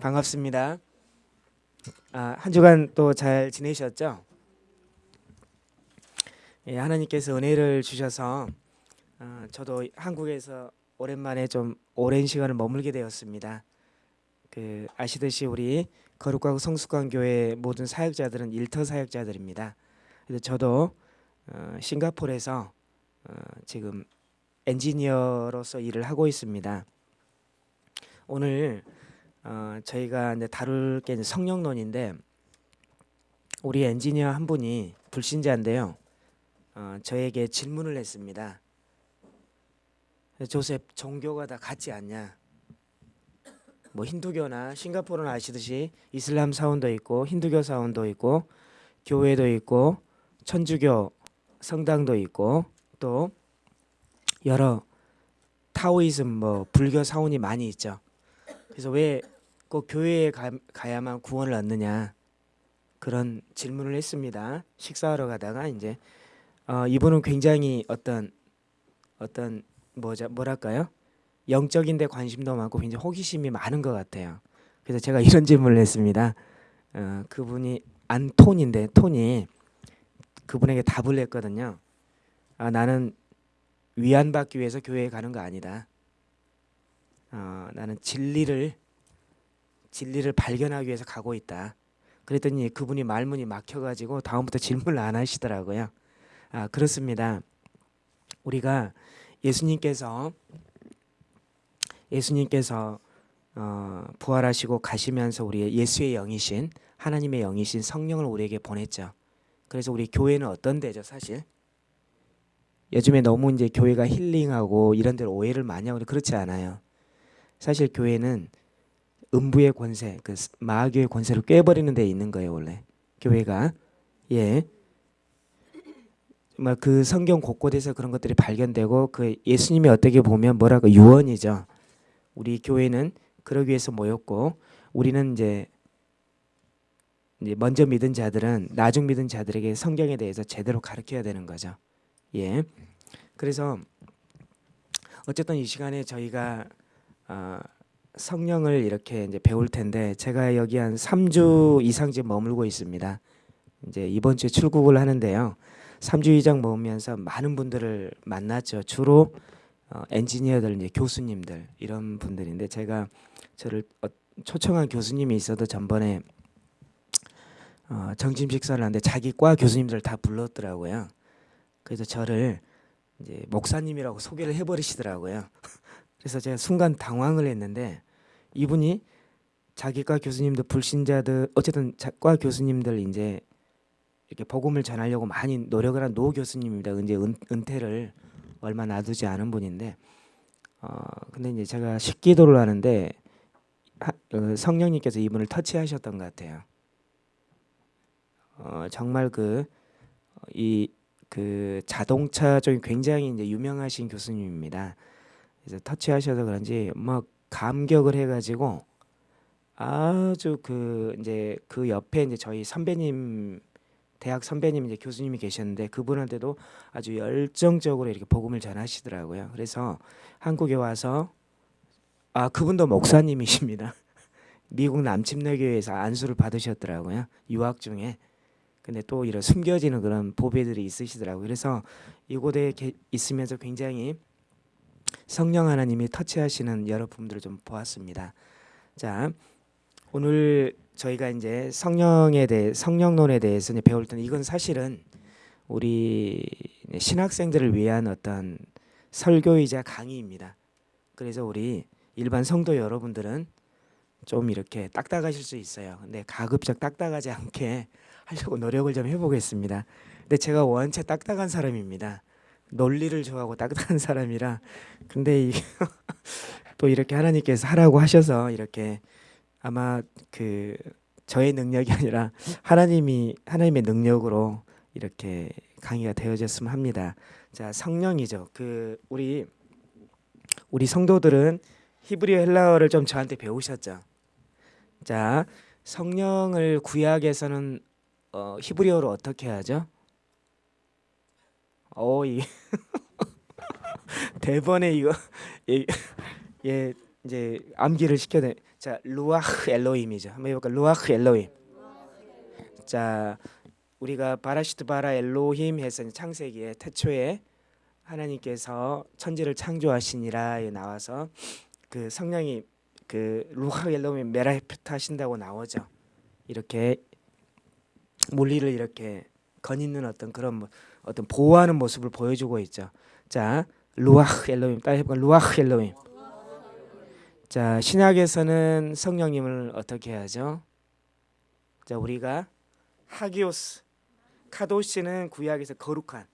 반갑습니다. 아, 한 주간 또 잘 지내셨죠? 예, 하나님께서 은혜를 주셔서 아, 저도 한국에서 오랜만에 좀 오랜 시간을 머물게 되었습니다. 그 아시듯이 우리 거룩하고 성숙한 교회 모든 사역자들은 일터 사역자들입니다. 그래서 저도 어, 싱가포르에서 어, 지금 엔지니어로서 일을 하고 있습니다. 오늘 어, 저희가 이제 다룰 게 이제 성령론인데 우리 엔지니어 한 분이 불신자인데요. 어, 저에게 질문을 했습니다. 조셉 종교가 다 같지 않냐? 뭐 힌두교나 싱가포르는 아시듯이 이슬람 사원도 있고 힌두교 사원도 있고 교회도 있고 천주교 성당도 있고 또 여러 타오이즘 뭐 불교 사원이 많이 있죠. 그래서 왜 꼭 교회에 가, 가야만 구원을 얻느냐 그런 질문을 했습니다. 식사하러 가다가 이제 어, 이분은 굉장히 어떤 어떤 뭐자 뭐랄까요 영적인데 관심도 많고 굉장히 호기심이 많은 것 같아요. 그래서 제가 이런 질문을 했습니다. 어, 그분이 안톤인데 톤이 그분에게 답을 했거든요. 아, 나는 위안받기 위해서 교회에 가는 거 아니다. 어, 나는 진리를 진리를 발견하기 위해서 가고 있다. 그랬더니 그분이 말문이 막혀가지고 다음부터 질문을 안 하시더라고요. 아 그렇습니다. 우리가 예수님께서 예수님께서 어, 부활하시고 가시면서 우리 예수의 영이신 하나님의 영이신 성령을 우리에게 보냈죠. 그래서 우리 교회는 어떤 데죠, 사실? 요즘에 너무 이제 교회가 힐링하고 이런 데로 오해를 많이 하고 그렇지 않아요. 사실 교회는 음부의 권세, 그 마귀의 권세를 깨버리는 데 있는 거예요, 원래. 교회가. 예. 정말 그 성경 곳곳에서 그런 것들이 발견되고 그 예수님이 어떻게 보면 뭐라고 유언이죠. 우리 교회는 그러기 위해서 모였고 우리는 이제 먼저 믿은 자들은 나중 믿은 자들에게 성경에 대해서 제대로 가르쳐야 되는 거죠. 예. 그래서 어쨌든 이 시간에 저희가 어, 성령을 이렇게 이제 배울 텐데 제가 여기 한 3주 이상 지금 머물고 있습니다. 이제 이번 주에 출국을 하는데요. 3주 이상 머무면서 많은 분들을 만났죠. 주로 어, 엔지니어들, 이제 교수님들 이런 분들인데 제가 저를 어, 초청한 교수님이 있어도 전번에 어, 정심 식사를 하는데 자기 과 교수님들 다 불렀더라고요. 그래서 저를 이제 목사님이라고 소개를 해버리시더라고요. 그래서 제가 순간 당황을 했는데 이분이 자기과 교수님들 불신자들 어쨌든 과 교수님들 이제 이렇게 복음을 전하려고 많이 노력을 한 노 교수님입니다. 이제 은, 은퇴를 얼마 놔두지 않은 분인데 어 근데 이제 제가 식기도를 하는데 하, 어, 성령님께서 이분을 터치하셨던 것 같아요. 어 정말 그 이그 자동차 쪽에 굉장히 이제 유명하신 교수님입니다. 그래서 터치하셔서 그런지 막 감격을 해가지고 아주 그 이제 그 옆에 이제 저희 선배님 대학 선배님 이제 교수님이 계셨는데 그분한테도 아주 열정적으로 이렇게 복음을 전하시더라고요. 그래서 한국에 와서 아 그분도 목사님이십니다. 미국 남침내교회에서 안수를 받으셨더라고요. 유학 중에. 근데 또 이런 숨겨지는 그런 보배들이 있으시더라고요. 그래서 이곳에 있으면서 굉장히 성령 하나님이 터치하시는 여러 부분들을 좀 보았습니다. 자, 오늘 저희가 이제 성령에 대해 성령론에 대해서 배울 때는 이건 사실은 우리 신학생들을 위한 어떤 설교이자 강의입니다. 그래서 우리 일반 성도 여러분들은 좀 이렇게 딱딱하실 수 있어요. 근데 가급적 딱딱하지 않게 하려고 노력을 좀 해보겠습니다. 근데 제가 원체 딱딱한 사람입니다. 논리를 좋아하고 딱딱한 사람이라 근데 또 이렇게 하나님께서 하라고 하셔서 이렇게 아마 그 저의 능력이 아니라 하나님이 하나님의 능력으로 이렇게 강의가 되어졌으면 합니다. 자 성령이죠. 그 우리 우리 성도들은 히브리어 헬라어를 좀 저한테 배우셨죠. 자 성령을 구약에서는 어, 히브리어로 어떻게 하죠? 어, 이 대번에 이거 예, 예 이제 암기를 시켜야 돼. 자, 루아흐 엘로힘이죠. 한번 해볼까? רוח אלוהים. 자, 우리가 בראשית ברא אלוהים 해서 창세기에 태초에 하나님께서 천지를 창조하시니라에 나와서 그 성령이 그 רוח אלוהים מרחפת 하신다고 나오죠. 이렇게 물 위를 이렇게 거니는 어떤 그런 뭐- 어떤 보호하는 모습을 보여주고 있죠. 자, 루아흐 엘로힘 따라 해볼까? 루아흐 엘로힘. 자 신약에서는 성령님을 어떻게 하죠? 자 우리가 하기오스 카도시는 구약에서 거룩한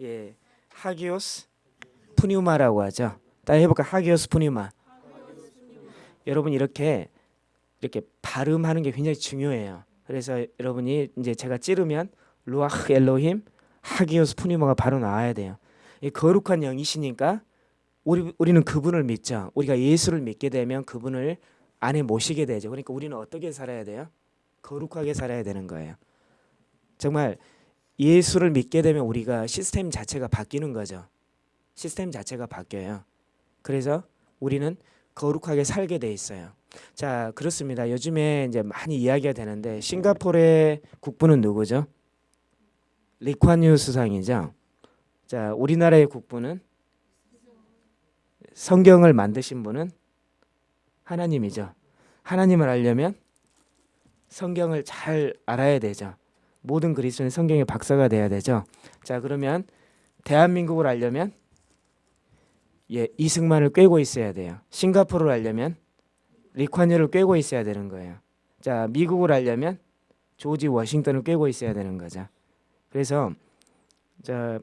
예 하기오스 푸뉴마라고 하죠. 따라 해볼까 하기오스 푸뉴마. 여러분 이렇게 이렇게 발음하는 게 굉장히 중요해요. 그래서 여러분이 이제 제가 찌르면 루아흐 엘로힘 하기오스 푸뉴마가 바로 나와야 돼요. 이 거룩한 영이시니까 우리 우리는 그분을 믿죠. 우리가 예수를 믿게 되면 그분을 안에 모시게 되죠. 그러니까 우리는 어떻게 살아야 돼요? 거룩하게 살아야 되는 거예요. 정말 예수를 믿게 되면 우리가 시스템 자체가 바뀌는 거죠. 시스템 자체가 바뀌어요. 그래서 우리는 거룩하게 살게 돼 있어요. 자, 그렇습니다. 요즘에 이제 많이 이야기가 되는데 싱가포르의 국부는 누구죠? 리콴유 수상이죠. 자, 우리나라의 국부는 성경을 만드신 분은 하나님이죠. 하나님을 알려면 성경을 잘 알아야 되죠. 모든 그리스도는 성경의 박사가 돼야 되죠. 자, 그러면 대한민국을 알려면 예, 이승만을 꿰고 있어야 돼요. 싱가포르를 알려면 리콴유를 꿰고 있어야 되는 거예요. 자, 미국을 알려면 조지 워싱턴을 꿰고 있어야 되는 거죠. 그래서 자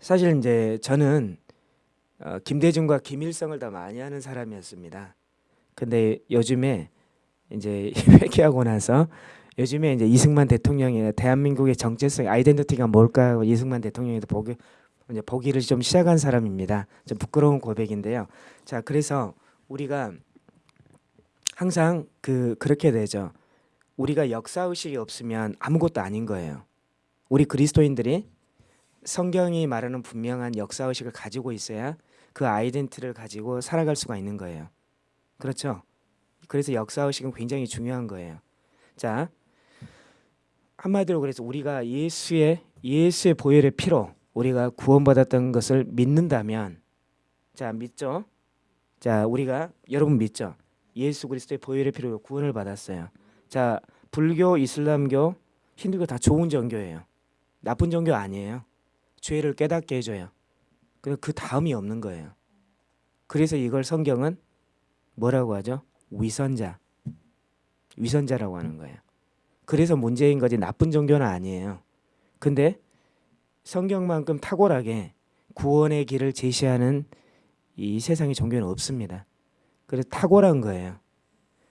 사실 이제 저는 어, 김대중과 김일성을 더 많이 하는 사람이었습니다. 근데 요즘에 이제 회개하고 나서 요즘에 이제 이승만 대통령이 대한민국의 정체성 아이덴티티가 뭘까 하고 이승만 대통령에도 보기 이제 보기를 좀 시작한 사람입니다. 좀 부끄러운 고백인데요. 자, 그래서 우리가 항상 그 그렇게 되죠. 우리가 역사 의식이 없으면 아무것도 아닌 거예요. 우리 그리스도인들이 성경이 말하는 분명한 역사 의식을 가지고 있어야 그 아이덴티를 가지고 살아갈 수가 있는 거예요. 그렇죠? 그래서 역사 의식은 굉장히 중요한 거예요. 자, 한마디로 그래서 우리가 예수의 예수의 보혈의 피로 우리가 구원받았던 것을 믿는다면 자, 믿죠? 자, 우리가 여러분 믿죠? 예수 그리스도의 보혈의 피로 구원을 받았어요. 자, 불교, 이슬람교, 힌두교 다 좋은 종교예요. 나쁜 종교 아니에요. 죄를 깨닫게 해줘요. 그그 다음이 없는 거예요. 그래서 이걸 성경은 뭐라고 하죠? 위선자. 위선자라고 하는 거예요. 그래서 문제인 거지 나쁜 종교는 아니에요. 근데 성경만큼 탁월하게 구원의 길을 제시하는 이 세상의 종교는 없습니다. 그래서 탁월한 거예요.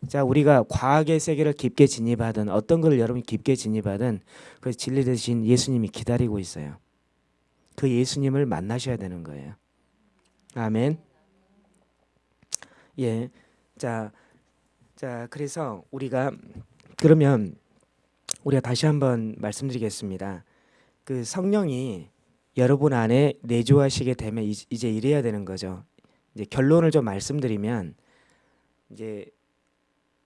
자, 우리가 과학의 세계를 깊게 진입하든 어떤 걸 여러분이 깊게 진입하든 그 진리 대신 예수님이 기다리고 있어요. 그 예수님을 만나셔야 되는 거예요. 아멘. 예. 자, 자, 그래서 우리가 그러면 우리가 다시 한번 말씀드리겠습니다. 그 성령이 여러분 안에 내주하시게 되면 이- 이제 이래야 되는 거죠. 이제 결론을 좀 말씀드리면 이제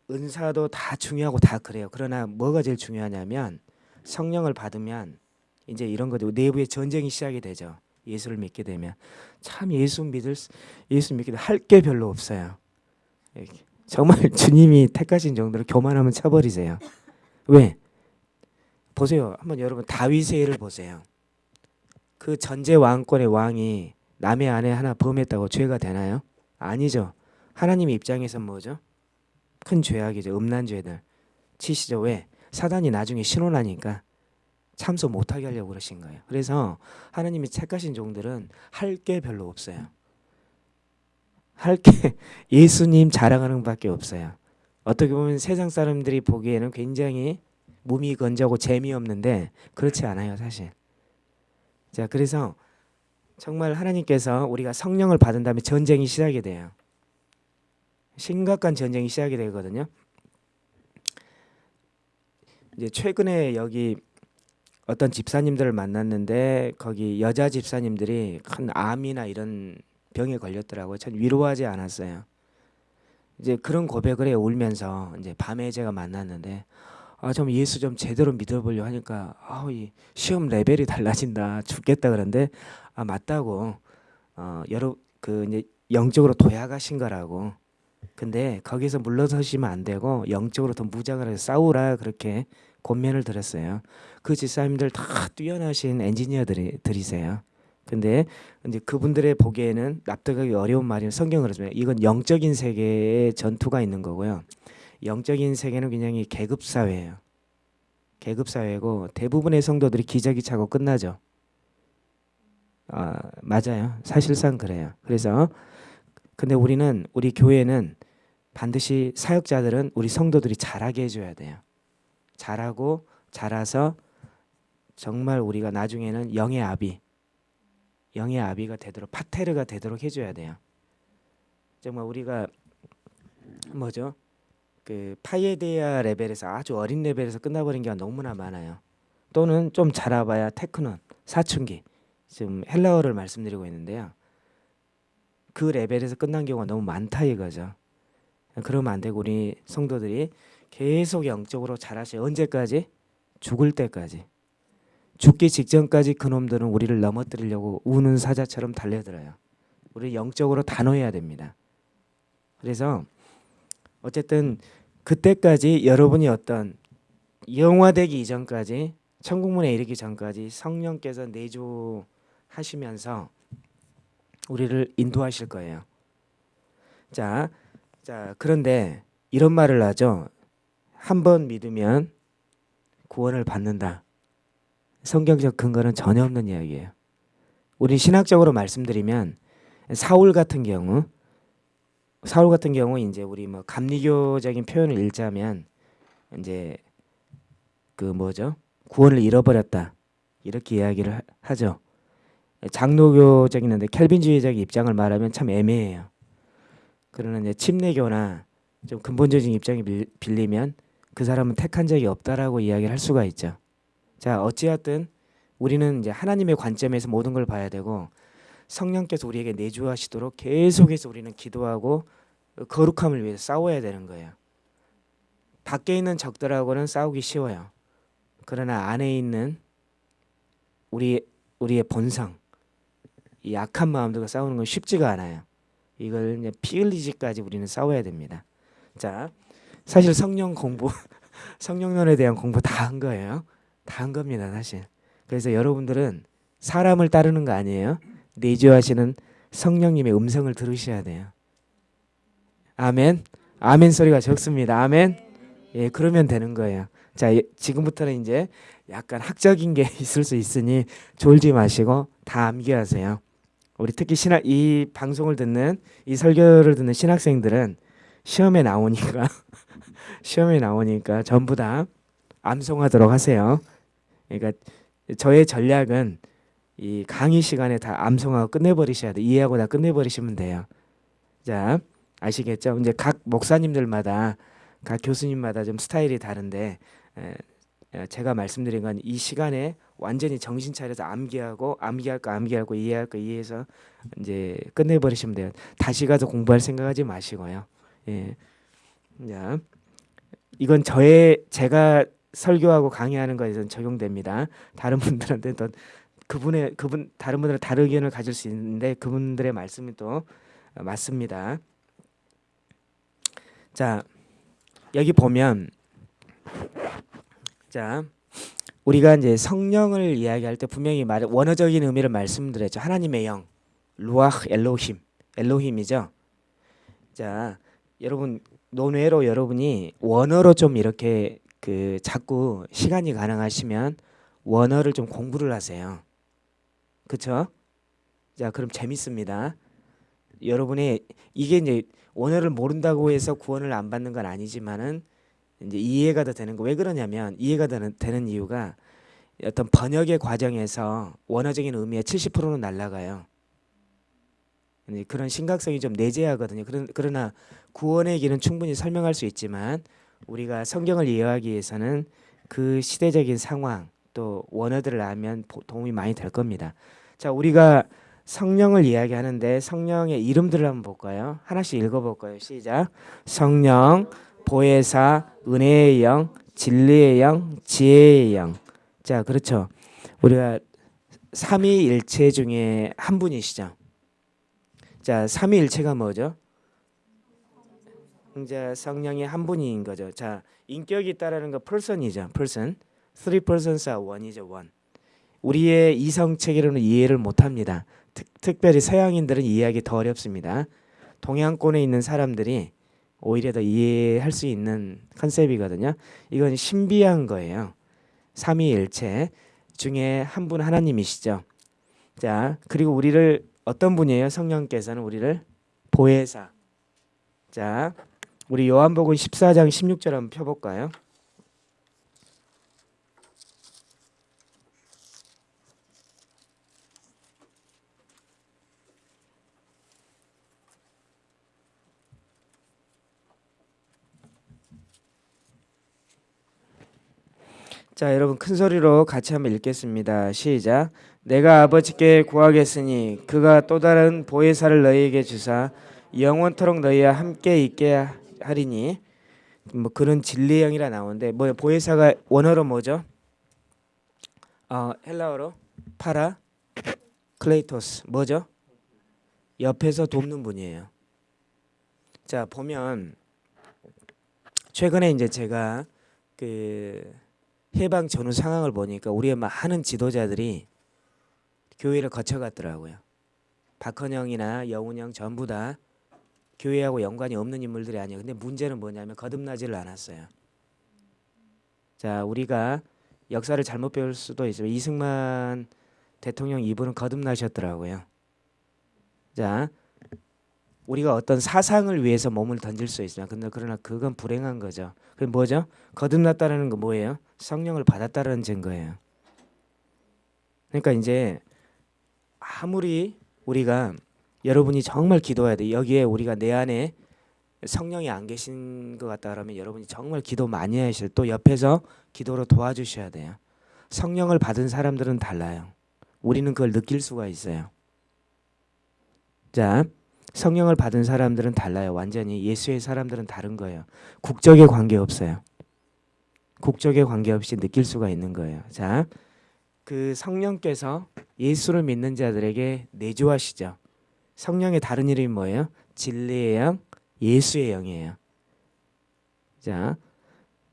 은사도 다 중요하고 다 그래요. 그러나 뭐가 제일 중요하냐면 성령을 받으면 이제 이런 거죠. 내부의 전쟁이 시작이 되죠. 예수를 믿게 되면 참 예수 믿을 수- 예수 믿게 할 게 별로 없어요. 정말 주님이 택하신 정도로 교만하면 쳐버리세요. 왜? 보세요. 한번 여러분 다윗의 예를 보세요. 그 전제 왕권의 왕이 남의 아내 하나 범했다고 죄가 되나요? 아니죠. 하나님 입장에서 뭐죠? 큰 죄악이죠. 음란 죄들 치시죠. 왜? 사단이 나중에 신혼하니까 참소 못하게 하려고 그러신 거예요. 그래서 하나님이 택하신 종들은 할 게 별로 없어요. 할 게 예수님 자랑하는 밖에 없어요. 어떻게 보면 세상 사람들이 보기에는 굉장히 몸이 건조하고 재미없는데 그렇지 않아요, 사실. 자, 그래서 정말 하나님께서 우리가 성령을 받은 다음에 전쟁이 시작이 돼요. 심각한 전쟁이 시작이 되거든요. 이제 최근에 여기 어떤 집사님들을 만났는데 거기 여자 집사님들이 큰 암이나 이런 병에 걸렸더라고요. 전 위로하지 않았어요. 이제 그런 고백을 해 울면서 이제 밤에 제가 만났는데 아 좀 예수 좀 제대로 믿어보려 하니까 아우 이 시험 레벨이 달라진다 죽겠다 그런데 아 맞다고 어 여러 그 이제 영적으로 도약하신 거라고 근데 거기서 물러서시면 안 되고 영적으로 더 무장을 해서 싸우라 그렇게 권면을 드렸어요. 그 집사님들 다 뛰어나신 엔지니어들이 들이세요. 근데 이제 그분들의 보기에는 납득하기 어려운 말이 성경으로 면 이건 영적인 세계의 전투가 있는 거고요. 영적인 세계는 굉장히 계급 사회예요. 계급 사회고 대부분의 성도들이 기저귀 차고 끝나죠. 아, 맞아요. 사실상 그래요. 그래서 근데 우리는 우리 교회는 반드시 사역자들은 우리 성도들이 잘하게 해줘야 돼요. 잘하고 잘해서 정말 우리가 나중에는 영의 아비, 영의 아비가 되도록 파테르가 되도록 해줘야 돼요. 정말 우리가 뭐죠? 그 파예데아 레벨에서 아주 어린 레벨에서 끝나버린 게 너무나 많아요. 또는 좀 자라봐야 테크논 사춘기 지금 헬라어를 말씀드리고 있는데요. 그 레벨에서 끝난 경우가 너무 많다 이거죠. 그러면 안 되고 우리 성도들이 계속 영적으로 자라시 언제까지 죽을 때까지 죽기 직전까지 그놈들은 우리를 넘어뜨리려고 우는 사자처럼 달려들어요. 우리 영적으로 단호해야 됩니다. 그래서 어쨌든 그때까지 여러분이 어떤 영화되기 이전까지 천국문에 이르기 전까지 성령께서 내주하시면서 우리를 인도하실 거예요. 자, 자 그런데 이런 말을 하죠. 한 번 믿으면 구원을 받는다. 성경적 근거는 전혀 없는 이야기예요. 우리 신학적으로 말씀드리면 사울 같은 경우 사울 같은 경우 이제 우리 뭐 감리교적인 표현을 읽자면 이제 그 뭐죠? 구원을 잃어버렸다. 이렇게 이야기를 하죠. 장로교적인 데 켈빈주의적 입장을 말하면 참 애매해요. 그러나 이제 침례교나 좀 근본적인 입장이 빌리면 그 사람은 택한 적이 없다라고 이야기를 할 수가 있죠. 자, 어찌하든 우리는 이제 하나님의 관점에서 모든 걸 봐야 되고 성령께서 우리에게 내주하시도록 계속해서 우리는 기도하고 거룩함을 위해서 싸워야 되는 거예요. 밖에 있는 적들하고는 싸우기 쉬워요. 그러나 안에 있는 우리 우리의 본성, 이 약한 마음들과 싸우는 건 쉽지가 않아요. 이걸 피 흘리지까지 우리는 싸워야 됩니다. 자, 사실 성령 공부, 성령론에 대한 공부 다 한 거예요. 다 한 겁니다, 사실. 그래서 여러분들은 사람을 따르는 거 아니에요. 내주하시는 성령님의 음성을 들으셔야 돼요. 아멘. 아멘 소리가 적습니다. 아멘. 예, 그러면 되는 거예요. 자, 예, 지금부터는 이제 약간 학적인 게 있을 수 있으니 졸지 마시고 다 암기하세요. 우리 특히 신학 이 방송을 듣는 이 설교를 듣는 신학생들은 시험에 나오니까 시험에 나오니까 전부 다 암송하도록 하세요. 그러니까 저의 전략은 이 강의 시간에 다 암송하고 끝내버리셔야 돼. 이해하고 다 끝내버리시면 돼요. 자, 아시겠죠? 이제 각 목사님들마다 각 교수님마다 좀 스타일이 다른데 에, 제가 말씀드린 건 이 시간에 완전히 정신 차려서 암기하고 암기할 거 암기하고 이해할 거 이해해서 이제 끝내버리시면 돼요. 다시 가서 공부할 생각하지 마시고요. 예. 자, 이건 저의 제가 설교하고 강의하는 거에선 적용됩니다. 다른 분들한테 또 그분의 그분 다른 분들은 다른 의견을 가질 수 있는데 그분들의 말씀이 또 맞습니다. 자, 여기 보면 자, 우리가 이제 성령을 이야기할 때 분명히 말 원어적인 의미를 말씀드렸죠. 하나님의 영, 루아흐 엘로힘, 엘로힘이죠. 자, 여러분 논외로 여러분이 원어로 좀 이렇게 그 자꾸 시간이 가능하시면 원어를 좀 공부를 하세요. 그렇죠? 자, 그럼 재밌습니다. 여러분이 이게 이제 원어를 모른다고 해서 구원을 안 받는 건 아니지만은 이제 이해가 더 되는 거 왜 그러냐면 이해가 되는, 되는 이유가 어떤 번역의 과정에서 원어적인 의미의 70%는 날라가요. 그런 심각성이 좀 내재하거든요. 그러나 구원의 길은 충분히 설명할 수 있지만 우리가 성경을 이해하기 위해서는 그 시대적인 상황 또 원어들을 알면 도움이 많이 될 겁니다. 자, 우리가 성령을 이야기하는데 성령의 이름들을 한번 볼까요? 하나씩 읽어볼까요? 시작. 성령, 보혜사, 은혜의 영, 진리의 영, 지혜의 영. 자, 그렇죠. 우리가 삼위일체 중에 한 분이시죠. 자, 삼위일체가 뭐죠? 이제 성령이 한 분인 거죠. 자, 인격이 있다라는 거 person이죠. person. Three persons are one이죠. one. 우리의 이성 체계로는 이해를 못 합니다. 특, 별히 서양인들은 이해하기 더 어렵습니다. 동양권에 있는 사람들이 오히려 더 이해할 수 있는 컨셉이거든요. 이건 신비한 거예요. 삼위일체 중에 한 분 하나님이시죠. 자, 그리고 우리를 어떤 분이에요? 성령께서는 우리를 보혜사. 자, 우리 요한복음 14장 16절 한번 펴볼까요? 자, 여러분 큰 소리로 같이 한번 읽겠습니다. 시작. 내가 아버지께 구하겠으니 그가 또 다른 보혜사를 너희에게 주사 영원토록 너희와 함께 있게 하리니 뭐 그런 진리의 영이라 나오는데 뭐 보혜사가 원어로 뭐죠? 어, 헬라어로 παράκλητος 뭐죠? 옆에서 돕는 분이에요. 자 보면 최근에 이제 제가 그 해방 전후 상황을 보니까 우리의 많은 지도자들이 교회를 거쳐갔더라고요. 박헌영이나 여운형 전부 다 교회하고 연관이 없는 인물들이 아니에요. 근데 문제는 뭐냐면 거듭나지를 않았어요. 자, 우리가 역사를 잘못 배울 수도 있어요. 이승만 대통령 이분은 거듭나셨더라고요. 자, 우리가 어떤 사상을 위해서 몸을 던질 수 있으면 근데 그러나 그건 불행한 거죠. 그 뭐죠? 거듭났다는 거 뭐예요? 성령을 받았다는 증거예요. 그러니까 이제 아무리 우리가 여러분이 정말 기도해야 돼. 여기에 우리가 내 안에 성령이 안 계신 것 같다 그러면 여러분이 정말 기도 많이 하셔야 또 옆에서 기도로 도와주셔야 돼요. 성령을 받은 사람들은 달라요. 우리는 그걸 느낄 수가 있어요. 자, 성령을 받은 사람들은 달라요. 완전히 예수의 사람들은 다른 거예요. 국적에 관계없어요. 국적에 관계없이 느낄 수가 있는 거예요. 자, 그 성령께서 예수를 믿는 자들에게 내주하시죠. 성령의 다른 이름이 뭐예요? 진리의 영, 예수의 영이에요. 자,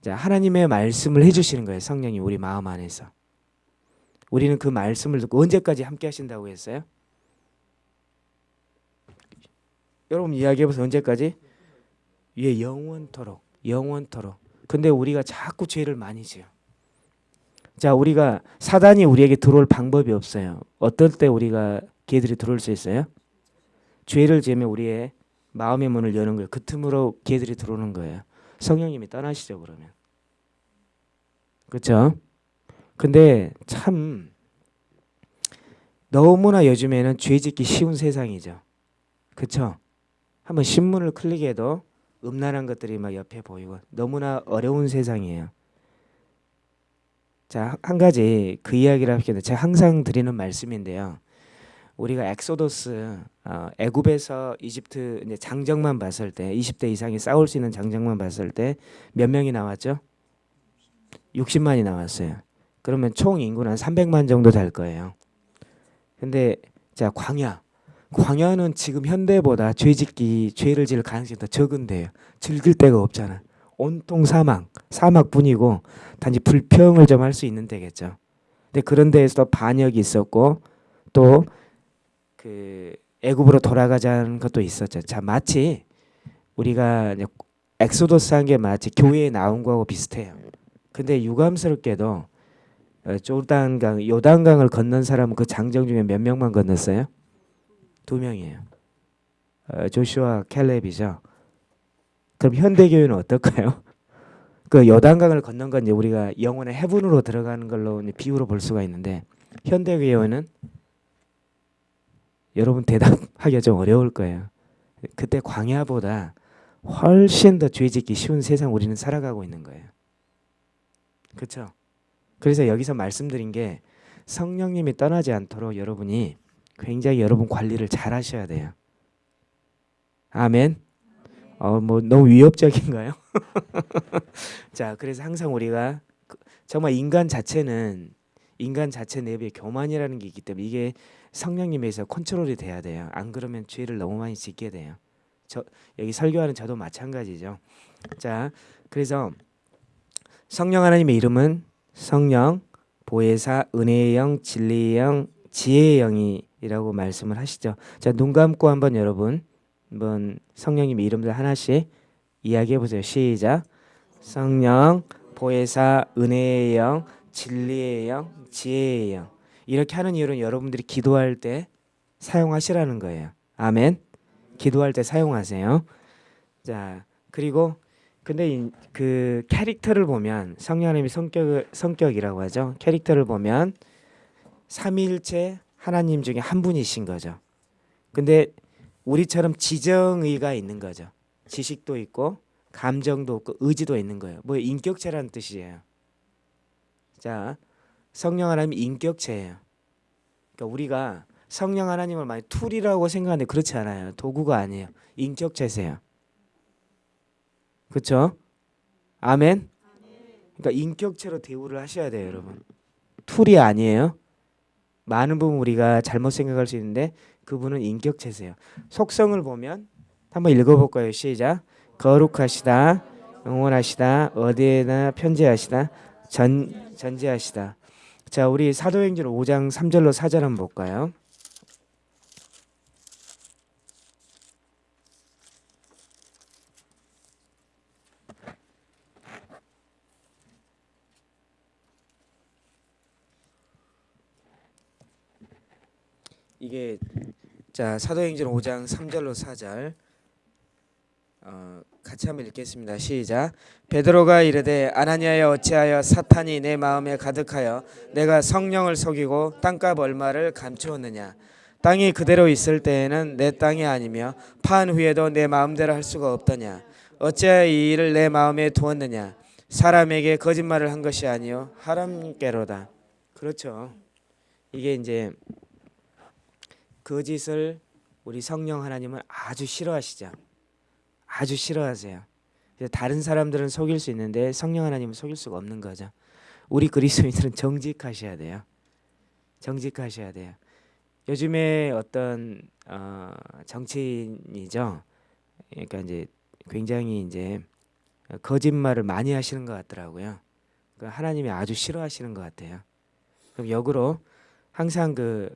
자 하나님의 말씀을 해주시는 거예요. 성령이 우리 마음 안에서. 우리는 그 말씀을 듣고 언제까지 함께 하신다고 했어요? 여러분 이야기해 보세요. 언제까지? 예, 영원토록. 영원토록. 근데 우리가 자꾸 죄를 많이 지어. 자, 우리가 사단이 우리에게 들어올 방법이 없어요. 어떨 때 우리가 걔들이 들어올 수 있어요? 죄를 지으면 우리의 마음의 문을 여는 거예요. 그 틈으로 걔들이 들어오는 거예요. 성령님이 떠나시죠, 그러면. 그렇죠? 근데 참 너무나 요즘에는 죄 짓기 쉬운 세상이죠. 그렇죠? 한번 신문을 클릭해도 음란한 것들이 막 옆에 보이고 너무나 어려운 세상이에요. 자, 한 가지 그 이야기를 할게요. 제가 항상 드리는 말씀인데요. 우리가 엑소더스 어, 애굽에서 이집트 이제 장정만 봤을 때 20대 이상이 싸울 수 있는 장정만 봤을 때 몇 명이 나왔죠? 60만이 나왔어요. 그러면 총 인구는 한 300만 정도 될 거예요. 근데 자 광야 광야는 지금 현대보다 죄짓기 죄를 지을 가능성이 더 적은데요. 즐길 데가 없잖아. 온통 사막 사막뿐이고 단지 불평을 좀 할 수 있는 데겠죠. 근데 그런 데에서 반역이 있었고 또 그 애굽으로 돌아가자는 것도 있었죠. 자 마치 우리가 엑소더스 한 게 마치 교회에 나온 거하고 비슷해요. 근데 유감스럽게도 어, 조단강 요단강을 건넌 사람은 그 장정 중에 몇 명만 건넜어요? 두 명이에요. 어, Joshua Caleb이죠. 그럼 현대 교회는 어떨까요? 그 요단강을 건넌 건 이제 우리가 영혼의 heaven으로 들어가는 걸로 비유로 볼 수가 있는데 현대 교회는 여러분 대답하기가 좀 어려울 거예요. 그때 광야보다 훨씬 더 죄짓기 쉬운 세상 우리는 살아가고 있는 거예요. 그렇죠? 그래서 여기서 말씀드린 게 성령님이 떠나지 않도록 여러분이 굉장히 여러분 관리를 잘 하셔야 돼요. 아멘. 어, 뭐 너무 위협적인가요? 자, 그래서 항상 우리가 그- 정말 인간 자체는 인간 자체 내부에 교만이라는 게 있기 때문에 이게 성령님에서 컨트롤이 돼야 돼요. 안 그러면 죄를 너무 많이 짓게 돼요. 저 여기 설교하는 저도 마찬가지죠. 자, 그래서 성령 하나님의 이름은 성령, 보혜사, 은혜의 영, 진리의 영, 지혜의 영이 라고 말씀을 하시죠. 자, 눈 감고 한번 여러분 한번 성령님의 이름들 하나씩 이야기해 보세요. 시작. 성령, 보혜사, 은혜의 영, 진리의 영, 지혜의 영. 이렇게 하는 이유는 여러분들이 기도할 때 사용하시라는 거예요. 아멘. 기도할 때 사용하세요. 자, 그리고 근데 이, 그 캐릭터를 보면 성령 하나님의 성격 성격이라고 하죠. 캐릭터를 보면 삼위일체 하나님 중에 한 분이신 거죠. 근데 우리처럼 지정의가 있는 거죠. 지식도 있고 감정도 없고 의지도 있는 거예요. 뭐 인격체라는 뜻이에요. 자, 성령 하나님이 인격체예요. 그러니까 우리가 성령 하나님을 많이 tool이라고 생각하는데 그렇지 않아요. 도구가 아니에요. 인격체세요. 그렇죠? 아멘. 그러니까 인격체로 대우를 하셔야 돼요, 여러분. tool이 아니에요. 많은 부분 우리가 잘못 생각할 수 있는데 그분은 인격체세요. 속성을 보면 한번 읽어볼까요? 시작. 거룩하시다, 영원하시다, 어디에나 편재하시다, 전 전제하시다. 자, 우리 사도행전 5장 3절로 4절 한번 볼까요? 이게 자 사도행전 5장 3절로 4절 어, 같이 한번 읽겠습니다. 시작. 베드로가 이르되 아나니아여 어찌하여 사탄이 내 마음에 가득하여 내가 성령을 속이고 땅값 얼마를 감추었느냐. 땅이 그대로 있을 때에는 내 땅이 아니며 판 후에도 내 마음대로 할 수가 없더냐. 어찌하여 이 일을 내 마음에 두었느냐. 사람에게 거짓말을 한 것이 아니요 하나님께로다. 그렇죠. 이게 이제 거짓을 우리 성령 하나님은 아주 싫어하시죠. 아주 싫어하세요. 다른 사람들은 속일 수 있는데 성령 하나님은 속일 수가 없는 거죠. 우리 그리스도인들은 정직하셔야 돼요. 정직하셔야 돼요. 요즘에 어떤 어, 정치인이죠. 그러니까 이제 굉장히 이제 거짓말을 많이 하시는 것 같더라고요. 그 하나님이 아주 싫어하시는 것 같아요. 그럼 역으로 항상 그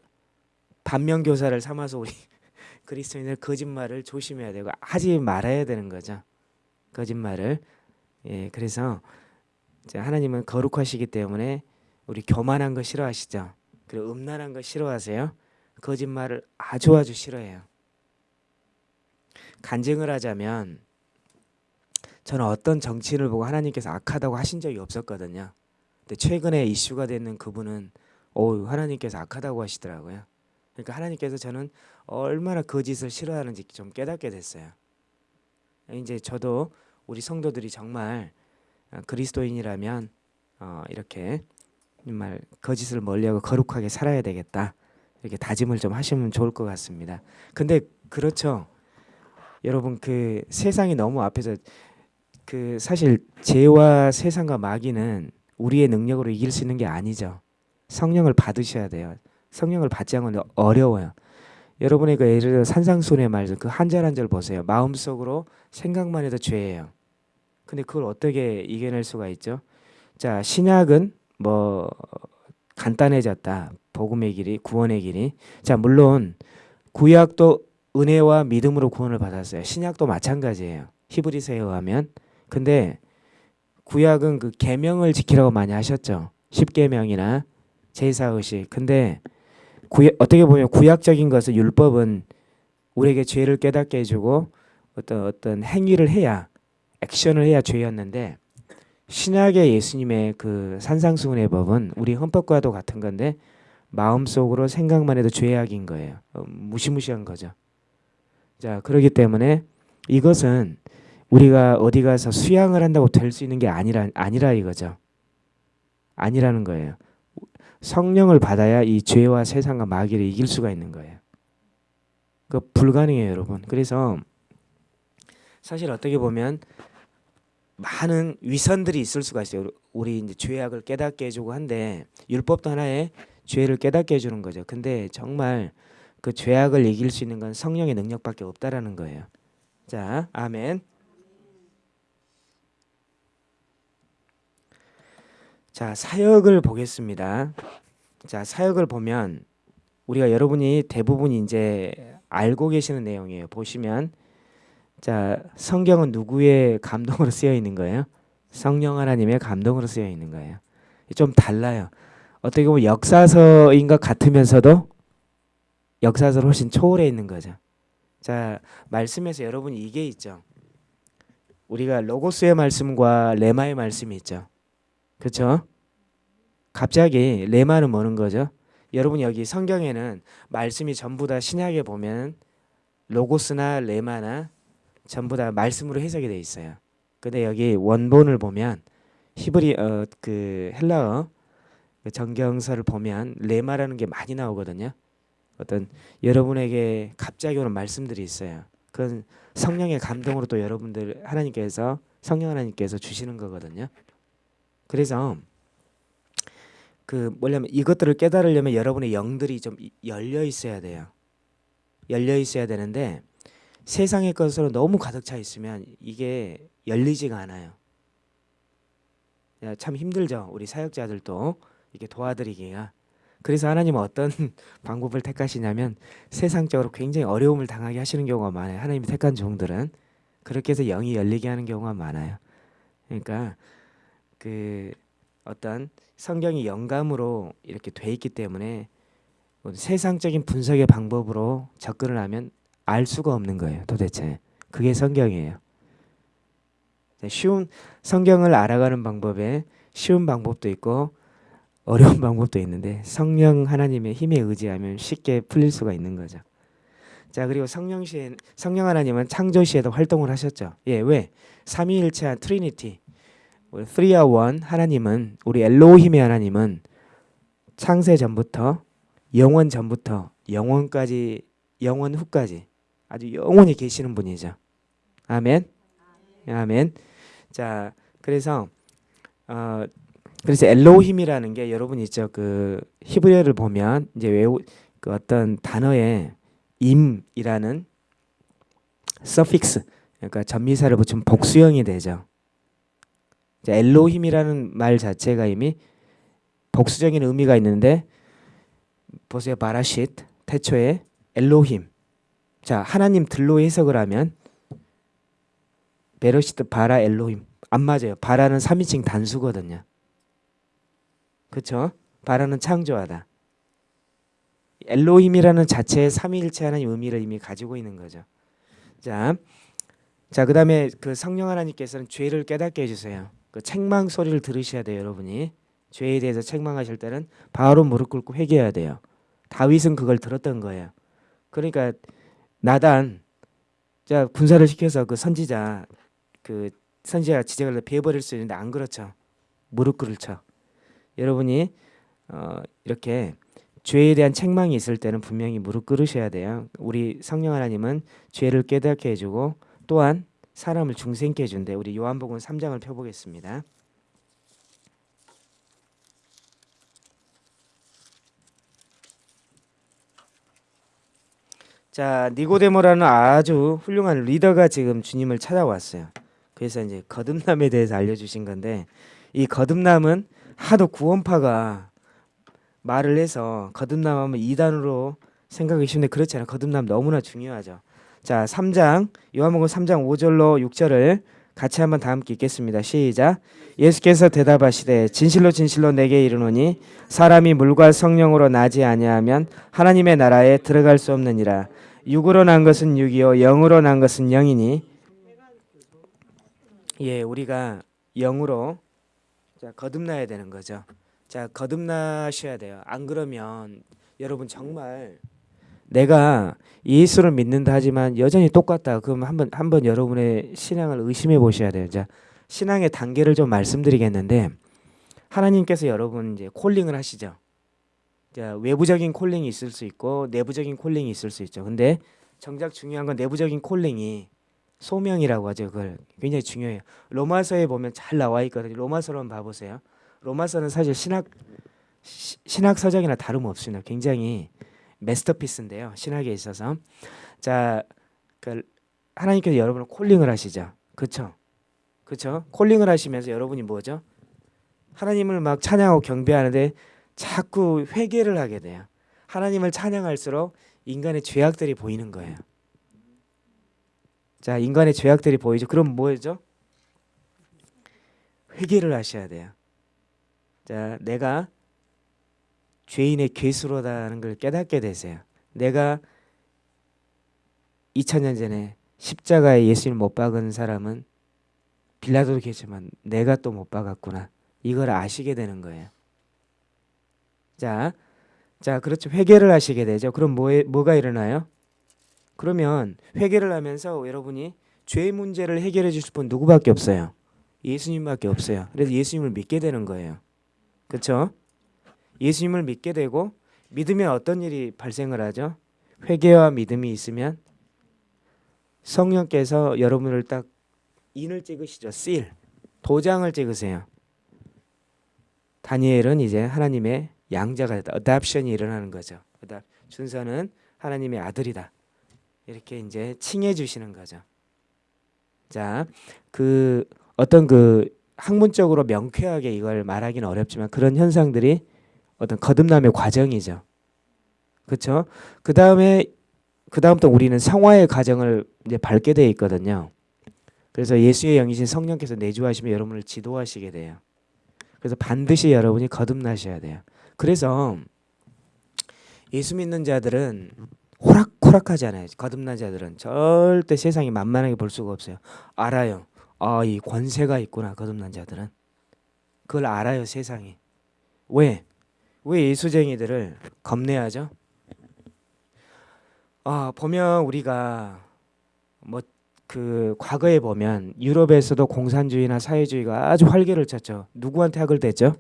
반면 교사를 삼아서 우리 그리스도인들 거짓말을 조심해야 되고 하지 말아야 되는 거죠. 거짓말을. 예, 그래서 하나님은 거룩하시기 때문에 우리 교만한 거 싫어하시죠. 그리고 음란한 거 싫어하세요. 거짓말을 아주 아주 싫어해요. 간증을 하자면 저는 어떤 정치인을 보고 하나님께서 악하다고 하신 적이 없었거든요. 근데 최근에 이슈가 되는 그분은 오 하나님께서 악하다고 하시더라고요. 그러니까 하나님께서 저는 얼마나 거짓을 싫어하는지 좀 깨닫게 됐어요. 이제 저도 우리 성도들이 정말 어, 그리스도인이라면 어, 이렇게 정말 거짓을 멀리하고 거룩하게 살아야 되겠다 이렇게 다짐을 좀 하시면 좋을 것 같습니다. 근데 그렇죠, 여러분 그 세상이 너무 앞에서 그 사실 죄와 세상과 마귀는 우리의 능력으로 이길 수 있는 게 아니죠. 성령을 받으셔야 돼요. 성령을 받지 않으면 어려워요. 여러분의 그 예를 들어 산상순의 말그한 절 한 절 보세요. 마음속으로 생각만 해도 죄예요. 근데 그걸 어떻게 이겨낼 수가 있죠? 자, 신약은 뭐 간단해졌다. 복음의 길이, 구원의 길이. 자, 물론 구약도 은혜와 믿음으로 구원을 받았어요. 신약도 마찬가지예요. 히브리서에 의하면. 근데 구약은 그 계명을 지키라고 많이 하셨죠. 십계명이나 제사 의식. 근데 구약, 어떻게 보면 구약적인 것은 율법은 우리에게 죄를 깨닫게 해주고 어떤 어떤 행위를 해야 액션을 해야 죄였는데 신약의 예수님의 그 산상수훈의 법은 우리 헌법과도 같은 건데 마음속으로 생각만 해도 죄악인 거예요. 어, 무시무시한 거죠. 자 그렇기 때문에 이것은 우리가 어디 가서 수양을 한다고 될 수 있는 게 아니라 아니라 이거죠. 아니라는 거예요. 성령을 받아야 이 죄와 세상과 마귀를 이길 수가 있는 거예요. 그 불가능해요, 여러분. 그래서 사실 어떻게 보면 많은 위선들이 있을 수가 있어요. 우리 이제 죄악을 깨닫게 해주고 한데 율법도 하나의 죄를 깨닫게 해주는 거죠. 근데 정말 그 죄악을 이길 수 있는 건 성령의 능력밖에 없다라는 거예요. 자, 아멘. 자, 사역을 보겠습니다. 자, 사역을 보면 우리가 여러분이 대부분 이제 알고 계시는 내용이에요. 보시면 자, 성경은 누구의 감동으로 쓰여 있는 거예요? 성령 하나님의 감동으로 쓰여 있는 거예요. 좀 달라요. 어떻게 보면 역사서인 것 같으면서도 역사서를 훨씬 초월해 있는 거죠. 자, 말씀에서 여러분이 이게 있죠. 우리가 로고스의 말씀과 레마의 말씀이 있죠. 그렇죠? 갑자기 레마는 뭐는 거죠? 여러분 여기 성경에는 말씀이 전부 다 신약에 보면 로고스나 레마나 전부 다 말씀으로 해석이 돼 있어요. 근데 여기 원본을 보면 히브리 어 그 헬라어 그 정경서를 보면 레마라는 게 많이 나오거든요. 어떤 여러분에게 갑자기 오는 말씀들이 있어요. 그건 성령의 감동으로 또 여러분들 하나님께서 성령 하나님께서 주시는 거거든요. 그래서 그 뭐냐면 이것들을 깨달으려면 여러분의 영들이 좀 열려 있어야 돼요. 열려 있어야 되는데 세상의 것으로 너무 가득 차 있으면 이게 열리지가 않아요. 참 힘들죠. 우리 사역자들도 이렇게 도와드리기가. 그래서 하나님은 어떤 방법을 택하시냐면 세상적으로 굉장히 어려움을 당하게 하시는 경우가 많아요. 하나님이 택한 종들은 그렇게 해서 영이 열리게 하는 경우가 많아요. 그러니까 그 어떤 성경이 영감으로 이렇게 돼 있기 때문에 세상적인 분석의 방법으로 접근을 하면 알 수가 없는 거예요. 도대체 그게 성경이에요. 쉬운 성경을 알아가는 방법에 쉬운 방법도 있고 어려운 방법도 있는데 성령 하나님의 힘에 의지하면 쉽게 풀릴 수가 있는 거죠. 자 그리고 성령 시에 성령 하나님은 창조 시에도 활동을 하셨죠. 예 왜? 삼위일체한 Trinity We are One 하나님은 우리 엘로힘의 하나님은 창세 전부터 영원 전부터 영원까지 영원 후까지 아주 영원히 계시는 분이죠. 아멘. 아멘. 자, 그래서 어 그래서 엘로힘이라는 게 여러분 있죠. 그 히브리어를 보면 이제 외우 그 어떤 단어에 임이라는 suffix 그러니까 접미사를 붙이면 복수형이 되죠. 엘로힘이라는 말 자체가 이미 복수적인 의미가 있는데 보세요. 바라쉿 태초에 엘로힘 자 하나님 들로 해석을 하면 베러시트 바라 엘로힘 안 맞아요. 바라는 3인칭 단수거든요. 그렇죠? 바라는 창조하다. 엘로힘이라는 자체의 삼위일체 하나님 의미를 이미 가지고 있는 거죠. 자, 자 그다음에 그 성령 하나님께서는 죄를 깨닫게 해주세요. 그 책망 소리를 들으셔야 돼요, 여러분이. 죄에 대해서 책망하실 때는 바로 무릎 꿇고 회개해야 돼요. 다윗은 그걸 들었던 거예요. 그러니까 나단 자 군사를 시켜서 그 선지자 그 선지자 지적을 베어버릴 수 있는데 안 그렇죠. 무릎 꿇을 쳐. 여러분이 어, 이렇게 죄에 대한 책망이 있을 때는 분명히 무릎 꿇으셔야 돼요. 우리 성령 하나님은 죄를 깨닫게 해주고 또한 사람을 중생케 해준대. 우리 요한복음 3장을 펴보겠습니다. 자 니고데모라는 아주 훌륭한 리더가 지금 주님을 찾아왔어요. 그래서 이제 거듭남에 대해서 알려주신 건데 이 거듭남은 하도 구원파가 말을 해서 거듭남하면 이단으로 생각하기 쉬운데 그렇지 않아요. 거듭남 너무나 중요하죠. 자, 3장 요한복음 3장 5절로 6절을 같이 한번 다 함께 읽겠습니다. 시작. 예수께서 대답하시되 진실로 진실로 내게 이르노니 사람이 물과 성령으로 나지 아니하면 하나님의 나라에 들어갈 수 없느니라. 육으로 난 것은 육이요 영으로 난 것은 영이니 예, 우리가 영으로 자, 거듭나야 되는 거죠. 자, 거듭나셔야 돼요. 안 그러면 여러분 정말 내가 예수를 믿는다 하지만 여전히 똑같다. 그럼 한번 한번 여러분의 신앙을 의심해 보셔야 돼요. 자, 신앙의 단계를 좀 말씀드리겠는데 하나님께서 여러분 이제 콜링을 하시죠. 자, 외부적인 calling이 있을 수 있고 내부적인 calling이 있을 수 있죠. 근데 정작 중요한 건 내부적인 calling이 소명이라고 하죠. 그걸 굉장히 중요해요. 로마서에 보면 잘 나와 있거든요. 로마서로 한번 봐보세요. 로마서는 사실 신학 시, 신학 서적이나 다름없습니다. 굉장히 masterpiece인데요. 신학에 있어서 자, 그 하나님께서 여러분을 calling을 하시죠. 그렇죠? 그렇죠? calling을 하시면서 여러분이 뭐죠? 하나님을 막 찬양하고 경배하는데 자꾸 회개를 하게 돼요. 하나님을 찬양할수록 인간의 죄악들이 보이는 거예요. 자, 인간의 죄악들이 보이죠. 그럼 뭐죠? 회개를 하셔야 돼요. 자, 내가 죄인의 괴수로다는 걸 깨닫게 되세요. 내가 2000년 전에 십자가에 예수님 못 박은 사람은 빌라도도 계지만 내가 또 못 박았구나. 이걸 아시게 되는 거예요. 자, 자 그렇죠. 회개를 하시게 되죠. 그럼 뭐 뭐가 일어나요? 그러면 회개를 하면서 여러분이 죄 문제를 해결해 주실 분 누구밖에 없어요. 예수님밖에 없어요. 그래서 예수님을 믿게 되는 거예요. 그렇죠? 예수님을 믿게 되고 믿으면 어떤 일이 발생을 하죠? 회개와 믿음이 있으면 성령께서 여러분을 딱 인을 찍으시죠. seal. 도장을 찍으세요. 다니엘은 이제 하나님의 양자가 됐다. 어답션이 일어나는 거죠. 준서는 하나님의 아들이다. 이렇게 이제 칭해 주시는 거죠. 자, 그 어떤 그 학문적으로 명쾌하게 이걸 말하기는 어렵지만 그런 현상들이 어떤 거듭남의 과정이죠. 그렇죠? 그 다음에 그 다음부터 우리는 성화의 과정을 이제 밟게 돼 있거든요. 그래서 예수의 영이신 성령께서 내주하시면 여러분을 지도하시게 돼요. 그래서 반드시 여러분이 거듭나셔야 돼요. 그래서 예수 믿는 자들은 호락호락하잖아요. 거듭난 자들은 절대 세상이 만만하게 볼 수가 없어요. 알아요. 아, 이 권세가 있구나. 거듭난 자들은. 그걸 알아요, 세상이. 왜? 왜 예수쟁이들을 겁내하죠? 아, 보면 우리가 뭐 그 과거에 보면 유럽에서도 공산주의나 사회주의가 아주 활개를 쳤죠. 누구한테 학을 댔죠?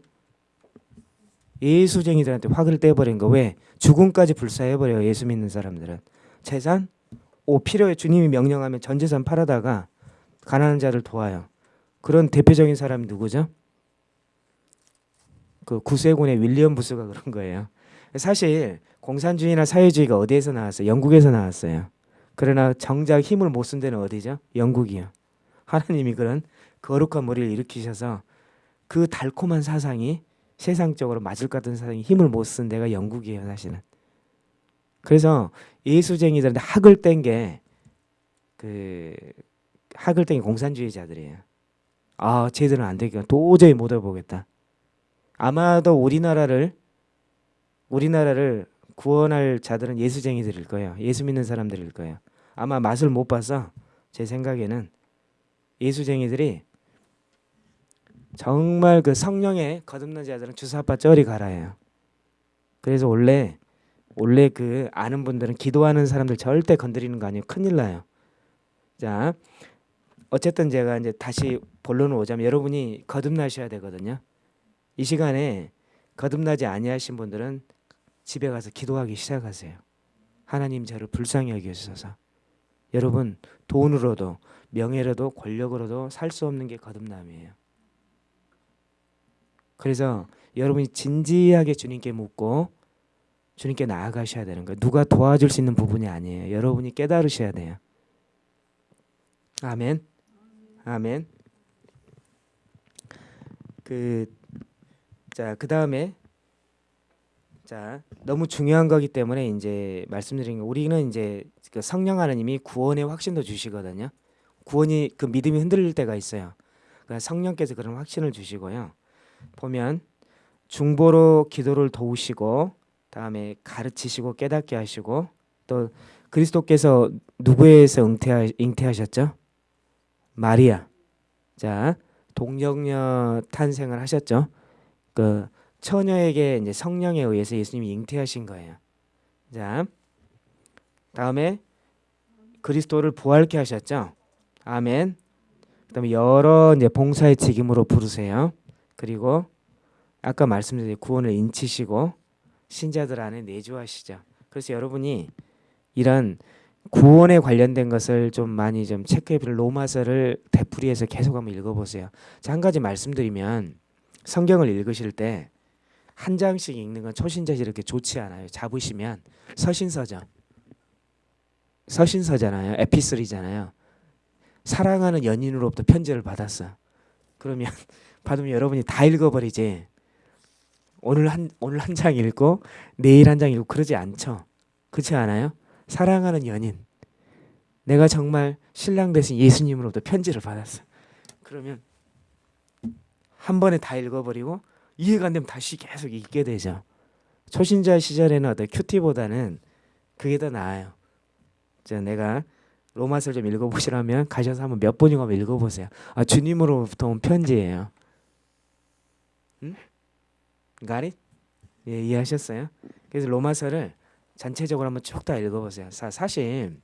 예수쟁이들한테 화를 떼버린 거 왜? 죽음까지 불사해버려요. 예수 믿는 사람들은. 재산? 오 필요해 주님이 명령하면 전 재산 팔아다가 가난한 자를 도와요. 그런 대표적인 사람이 누구죠? 그 구세군의 윌리엄 부스가 그런 거예요. 사실 공산주의나 사회주의가 어디에서 나왔어요? 영국에서 나왔어요. 그러나 정작 힘을 못 쓴 데는 어디죠? 영국이요. 하나님이 그런 거룩한 머리를 일으키셔서 그 달콤한 사상이 세상적으로 맞을 것 같은 사람이 힘을 못 쓴 데가 영국이에요 사실은 그래서 예수쟁이들한테 학을 뗀 게 그 학을 뗀 게 공산주의자들이에요 아 쟤들은 안 되겠다 도저히 못 해보겠다 아마도 우리나라를 우리나라를 구원할 자들은 예수쟁이들일 거예요 예수 믿는 사람들일 거예요 아마 맛을 못 봐서 제 생각에는 예수쟁이들이 정말 그 성령에 거듭난 자들은 주사파 쩌리 가라예요. 그래서 원래 원래 그 아는 분들은 기도하는 사람들 절대 건드리는 거 아니에요. 큰일 나요. 자, 어쨌든 제가 이제 다시 본론을 오자면 여러분이 거듭나셔야 되거든요. 이 시간에 거듭나지 아니하신 분들은 집에 가서 기도하기 시작하세요. 하나님 저를 불쌍히 여기셔서 여러분 돈으로도 명예로도 권력으로도 살 수 없는 게 거듭남이에요. 그래서 여러분이 진지하게 주님께 묻고 주님께 나아가셔야 되는 거예요. 누가 도와줄 수 있는 부분이 아니에요. 여러분이 깨달으셔야 돼요. 아멘. 아멘. 그 자, 그 다음에 자, 너무 중요한 거기 때문에 이제 말씀드린 거 우리는 이제 그 성령 하나님이 구원의 확신도 주시거든요. 구원이 그 믿음이 흔들릴 때가 있어요. 그러니까 성령께서 그런 확신을 주시고요. 보면 중보로 기도를 도우시고 다음에 가르치시고 깨닫게 하시고 또 그리스도께서 누구에서 잉태하, 잉태하셨죠? 마리아. 자, 동정녀 탄생을 하셨죠. 그 처녀에게 이제 성령에 의해서 예수님이 잉태하신 거예요. 자, 다음에 그리스도를 부활케 하셨죠. 아멘. 그다음에 여러 이제 봉사의 책임으로 부르세요. 그리고 아까 말씀드린 구원을 인치시고 신자들 안에 내주하시죠. 그래서 여러분이 이런 구원에 관련된 것을 좀 많이 좀 체크해 볼 로마서를 되풀이해서 계속 한번 읽어보세요. 자, 한 가지 말씀드리면 성경을 읽으실 때 한 장씩 읽는 건 초신자시 이렇게 좋지 않아요. 잡으시면 서신서죠. 서신서잖아요. 에피슬이잖아요. 사랑하는 연인으로부터 편지를 받았어. 그러면 받으면 여러분이 다 읽어버리지. 오늘 한 오늘 한 장 읽고 내일 한 장 읽고 그러지 않죠. 그렇지 않아요? 사랑하는 연인. 내가 정말 신랑 대신 예수님으로부터 편지를 받았어. 그러면 한 번에 다 읽어버리고 이해가 안 되면 다시 계속 읽게 되죠. 초신자 시절에는 어떤 큐티보다는 그게 더 나아요. 자, 내가 로마서를 좀 읽어보시라면 가셔서 한번 몇 번이고 한번 읽어보세요. 아, 주님으로부터 온 편지예요. 응? It? 예, 이해하셨어요? 그래서 로마서를 전체적으로 한번 쭉 다 읽어보세요. 사, 사실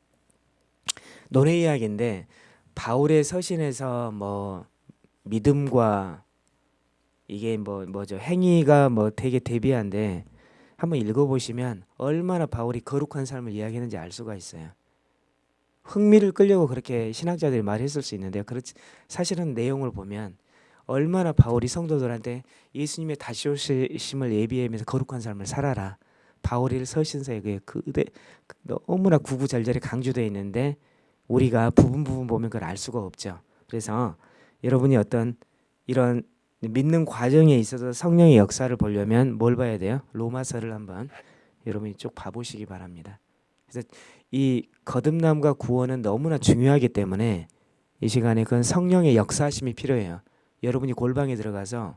논의 이야기인데 바울의 서신에서 뭐 믿음과 이게 뭐 뭐죠 행위가 뭐 되게 대비한데 한번 읽어보시면 얼마나 바울이 거룩한 삶을 이야기했는지 알 수가 있어요. 흥미를 끌려고 그렇게 신학자들이 말했을 수 있는데요. 그렇지 사실은 내용을 보면 얼마나 바울이 성도들한테 예수님의 다시 오심을 예비하면서 거룩한 삶을 살아라. 바울이 서신서에 그 그대 너무나 구구절절히 강조되어 있는데 우리가 부분 부분 보면 그걸 알 수가 없죠. 그래서 여러분이 어떤 이런 믿는 과정에 있어서 성령의 역사를 보려면 뭘 봐야 돼요? 로마서를 한번 여러분이 쭉 봐보시기 바랍니다. 그래서 이 거듭남과 구원은 너무나 중요하기 때문에 이 시간에 그건 성령의 역사하심이 필요해요. 여러분이 골방에 들어가서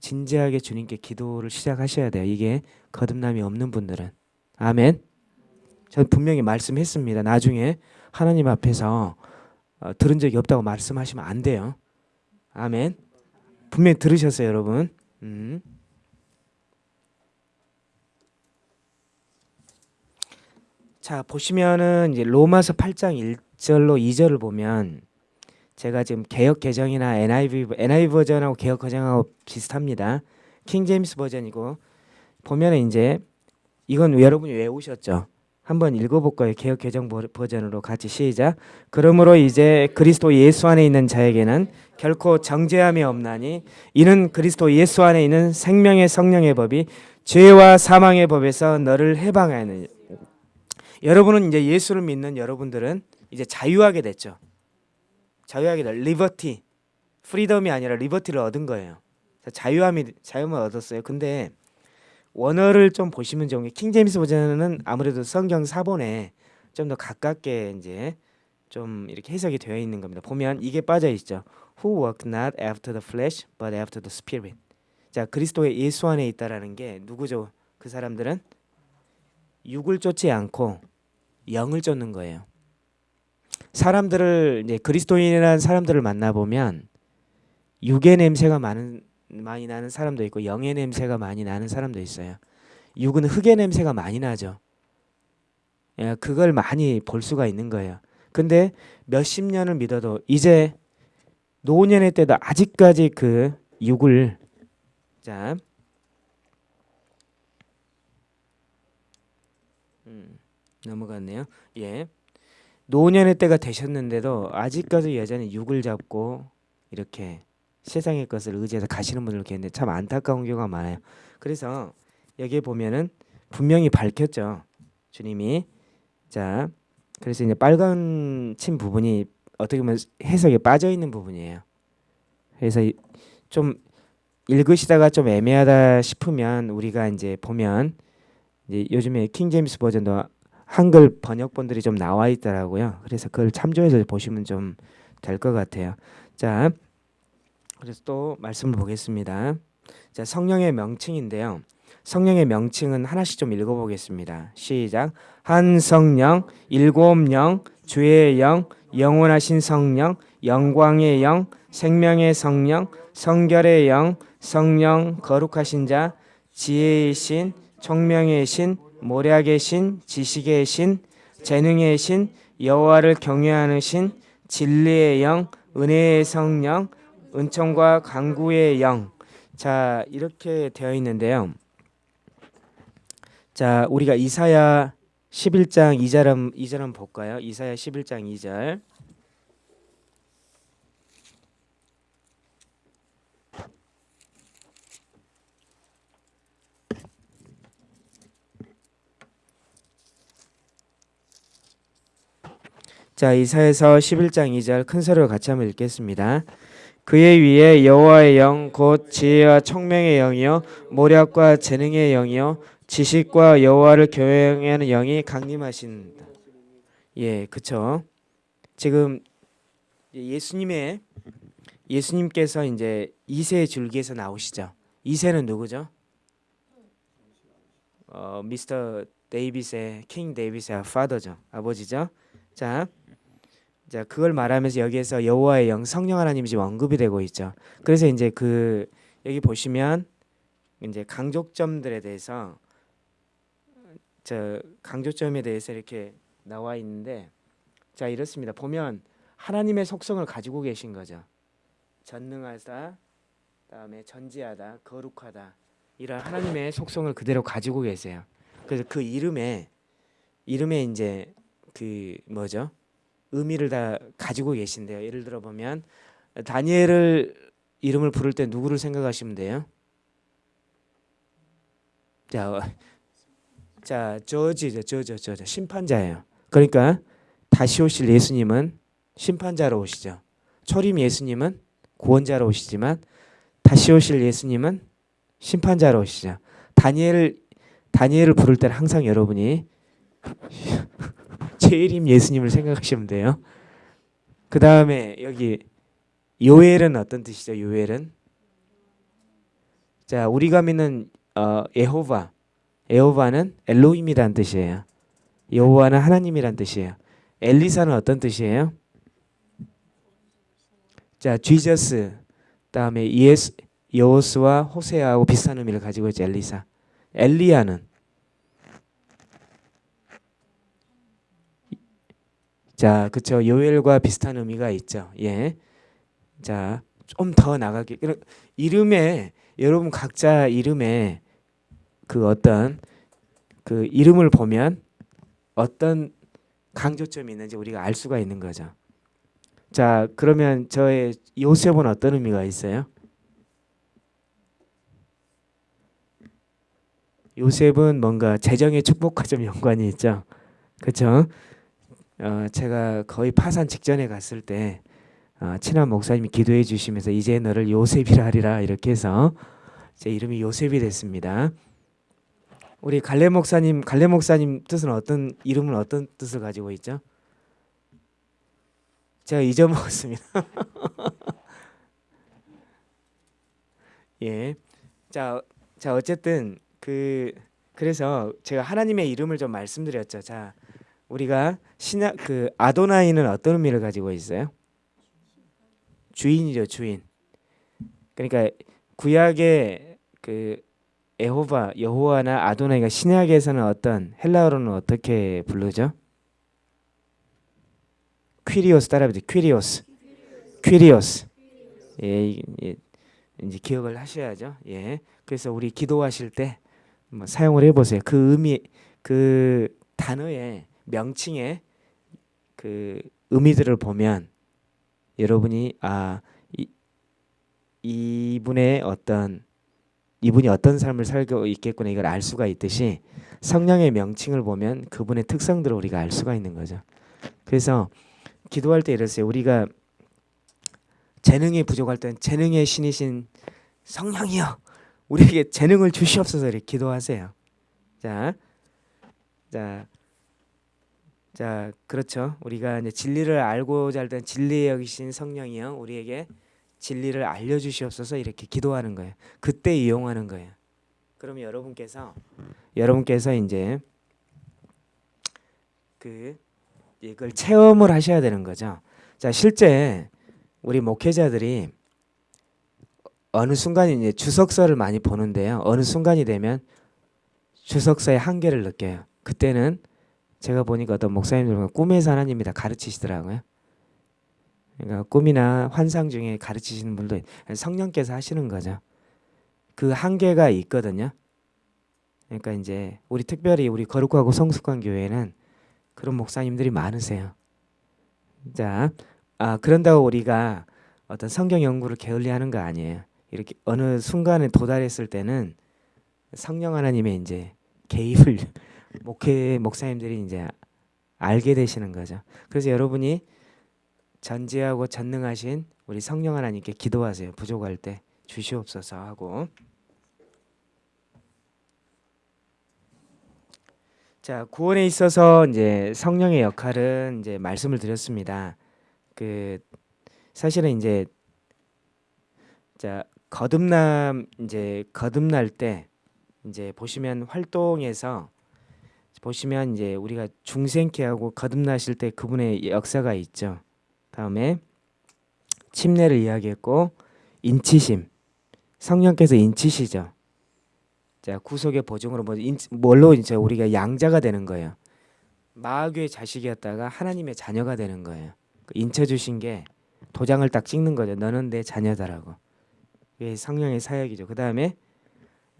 진지하게 주님께 기도를 시작하셔야 돼요. 이게 거듭남이 없는 분들은 아멘. 전 분명히 말씀했습니다. 나중에 하나님 앞에서 어, 들은 적이 없다고 말씀하시면 안 돼요. 아멘. 분명히 들으셨어요, 여러분. 음. 자 보시면은 이제 로마서 8장 1절로 2절을 보면 제가 지금 개혁 개정이나 NIV NIV 버전하고 개혁 개정하고 비슷합니다. 킹 제임스 버전이고 보면은 이제 이건 여러분이 외우셨죠. 한번 읽어볼까요? 개혁 개정 버전으로 같이 시작. 그러므로 이제 그리스도 예수 안에 있는 자에게는 결코 정죄함이 없나니 이는 그리스도 예수 안에 있는 생명의 성령의 법이 죄와 사망의 법에서 너를 해방하는 여러분은 이제 예수를 믿는 여러분들은 이제 자유하게 됐죠. 자유하게 될 리버티, freedom이 아니라 liberty를 얻은 거예요. 자유함이 자유함을 얻었어요. 근데 원어를 좀 보시면 좋은 King James Version은 아무래도 성경 사본에 좀 더 가깝게 이제 좀 이렇게 해석이 되어 있는 겁니다. 보면 이게 빠져 있죠. Who walk not after the flesh, but after the spirit. 자, 그리스도의 예수 안에 있다라는 게 누구죠? 그 사람들은 육을 쫓지 않고 영을 쫓는 거예요. 사람들을 이제 그리스도인이라는 사람들을 만나 보면 육의 냄새가 많은 많이 나는 사람도 있고 영의 냄새가 많이 나는 사람도 있어요. 육은 흙의 냄새가 많이 나죠. 예, 그걸 많이 볼 수가 있는 거예요. 근데 몇십 년을 믿어도 이제 노년의 때도 아직까지 그 육을 자 음, 넘어갔네요. 예. 노년의 때가 되셨는데도 아직까지 여전히 육을 잡고 이렇게 세상의 것을 의지해서 가시는 분들 계는데 참 안타까운 경우가 많아요. 그래서 여기에 보면은 분명히 밝혔죠. 주님이 자 그래서 이제 빨간 친 부분이 어떻게 보면 해석에 빠져 있는 부분이에요. 그래서 좀 읽으시다가 좀 애매하다 싶으면 우리가 이제 보면 이제 요즘에 킹 제임스 버전도 한글 번역본들이 좀 나와 있더라고요. 그래서 그걸 참조해서 보시면 좀 될 것 같아요. 자, 그래서 또 말씀을 보겠습니다. 자, 성령의 명칭인데요. 성령의 명칭은 하나씩 좀 읽어보겠습니다. 시작. 한 성령, 일곱 영, 주의 영, 영원하신 성령, 영광의 영, 생명의 성령, 성결의 영, 성령, 거룩하신 자, 지혜의 신, 총명의 신, 모략의 신, 지식의 신, 재능의 신, 여호와를 경외하는 신, 진리의 영, 은혜의 성령, 은총과 강구의 영. 자, 이렇게 되어 있는데요. 자, 우리가 이사야 11장 2절 한 2절 한번 볼까요? 이사야 11장 2절. 자, 이사에서 11장 2절 큰 소리로 같이 한번 읽겠습니다. 그의 위에 여호와의 영 곧 지혜와 총명의 영이요 모략과 재능의 영이요 지식과 여호와를 교행하는 영이 강림하신다. 예, 그쵸. 지금 예수님의 예수님께서 이제 이세 줄기에서 나오시죠. 이세는 누구죠? 어, 미스터 데이비스의 킹 데이비스의 파더죠. 아버지죠. 자, 자 그걸 말하면서 여기에서 여호와의 영 성령 하나님이 지금 언급이 되고 있죠. 그래서 이제 그 여기 보시면 이제 강조점들에 대해서 저 강조점에 대해서 이렇게 나와 있는데 자 이렇습니다. 보면 하나님의 속성을 가지고 계신 거죠. 전능하다, 다음에 전지하다, 거룩하다 이런 하나님의 속성을 그대로 가지고 계세요. 그래서 그 이름에 이름에 이제 그 뭐죠? 의미를 다 가지고 계신데요. 예를 들어 보면 다니엘을 이름을 부를 때 누구를 생각하시면 돼요? 자, 어, 자 저지죠, 저저 저저 심판자예요. 그러니까 다시 오실 예수님은 심판자로 오시죠. 초림 예수님은 구원자로 오시지만 다시 오실 예수님은 심판자로 오시죠. 다니엘 다니엘을 부를 때는 항상 여러분이 제일임 예수님을 생각하시면 돼요. 그 다음에 여기 요엘은 어떤 뜻이죠? 요엘은 자 우리가 믿는 어, 에호바 에호바는 엘로힘이란 뜻이에요. 여호와는 하나님이란 뜻이에요. 엘리사는 어떤 뜻이에요? 자 지저스 다음에 예수 여호수와 호세아하고 비슷한 의미를 가지고 있죠 엘리사. 엘리야는 자, 그쵸. 요엘과 비슷한 의미가 있죠. 예. 자, 좀 더 나가게. 이름에, 여러분 각자 이름에 그 어떤 그 이름을 보면 어떤 강조점이 있는지 우리가 알 수가 있는 거죠. 자, 그러면 저의 요셉은 어떤 의미가 있어요? 요셉은 뭔가 재정의 축복과 좀 연관이 있죠. 그렇죠? 어, 제가 거의 파산 직전에 갔을 때 어, 친한 목사님이 기도해 주시면서 이제 너를 요셉이라 하리라 이렇게 해서 제 이름이 요셉이 됐습니다. 우리 갈래 목사님 갈래 목사님 뜻은 어떤 이름은 어떤 뜻을 가지고 있죠? 제가 잊어먹었습니다. 예. 자, 자 어쨌든 그 그래서 제가 하나님의 이름을 좀 말씀드렸죠. 자, 우리가 신약 그 아도나이는 어떤 의미를 가지고 있어요? 주인이죠, 주인. 그러니까 구약의 그 에호바, 여호와나 아도나이가 신약에서는 어떤 헬라어로는 어떻게 부르죠? 퀴리오스 따라해보세요. 퀴리오스. 퀴리오스. 예, 예, 이제 기억을 하셔야죠. 예. 그래서 우리 기도하실 때 뭐 사용을 해보세요. 그 의미, 그 단어에 명칭의 그 의미들을 보면 여러분이 아 이, 이분의 어떤 이분이 어떤 삶을 살고 있겠구나 이걸 알 수가 있듯이 성령의 명칭을 보면 그분의 특성들을 우리가 알 수가 있는 거죠. 그래서 기도할 때 이랬어요. 우리가 재능이 부족할 땐 재능의 신이신 성령이여 우리에게 재능을 주시옵소서 이렇게 기도하세요. 자, 자 자, 그렇죠. 우리가 이제 진리를 알고자 할때 진리에 여기신 성령이요. 우리에게 진리를 알려 주시옵소서 이렇게 기도하는 거예요. 그때 이용하는 거예요. 그러면 여러분께서 여러분께서 이제 그 이걸 체험을 하셔야 되는 거죠. 자, 실제 우리 목회자들이 어느 순간 이제 주석서를 많이 보는데요. 어느 순간이 되면 주석서의 한계를 느껴요. 그때는 제가 보니까 어떤 목사님들 꿈에서 하나님이 다 가르치시더라고요. 그러니까 꿈이나 환상 중에 가르치시는 분도 성령께서 하시는 거죠. 그 한계가 있거든요. 그러니까 이제 우리 특별히 우리 거룩하고 성숙한 교회는 그런 목사님들이 많으세요. 자, 아 그런다고 우리가 어떤 성경 연구를 게을리하는 거 아니에요. 이렇게 어느 순간에 도달했을 때는 성령 하나님의 이제 개입을 목회 목사님들이 이제 알게 되시는 거죠. 그래서 여러분이 전지하고 전능하신 우리 성령 하나님께 기도하세요. 부족할 때 주시옵소서 하고 자 구원에 있어서 이제 성령의 역할은 이제 말씀을 드렸습니다. 그 사실은 이제 자 거듭남 이제 거듭날 때 이제 보시면 활동에서 보시면 이제 우리가 중생케 하고 거듭나실 때 그분의 역사가 있죠. 다음에 침례를 이야기했고 인치심 성령께서 인치시죠. 자 구속의 보증으로 뭐 인, 뭘로 이제 우리가 양자가 되는 거예요. 마귀의 자식이었다가 하나님의 자녀가 되는 거예요. 그 인쳐 주신 게 도장을 딱 찍는 거죠. 너는 내 자녀다라고. 이게 성령의 사역이죠. 그 다음에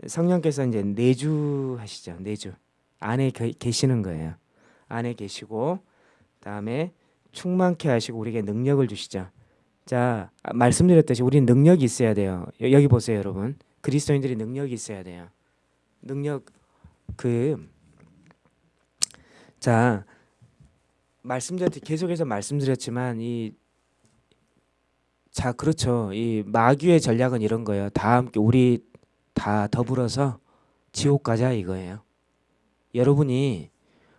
성령께서 이제 내주 하시죠. 내주 안에 게, 계시는 거예요. 안에 계시고 다음에 충만케 하시고 우리에게 능력을 주시죠. 자 아, 말씀드렸듯이 우리는 능력이 있어야 돼요. 여, 여기 보세요, 여러분. 그리스도인들이 능력이 있어야 돼요. 능력 그 자 말씀드렸 계속해서 말씀드렸지만 이 자 그렇죠 이 마귀의 전략은 이런 거예요 다 함께 우리 다 더불어서 지옥 가자 이거예요 여러분이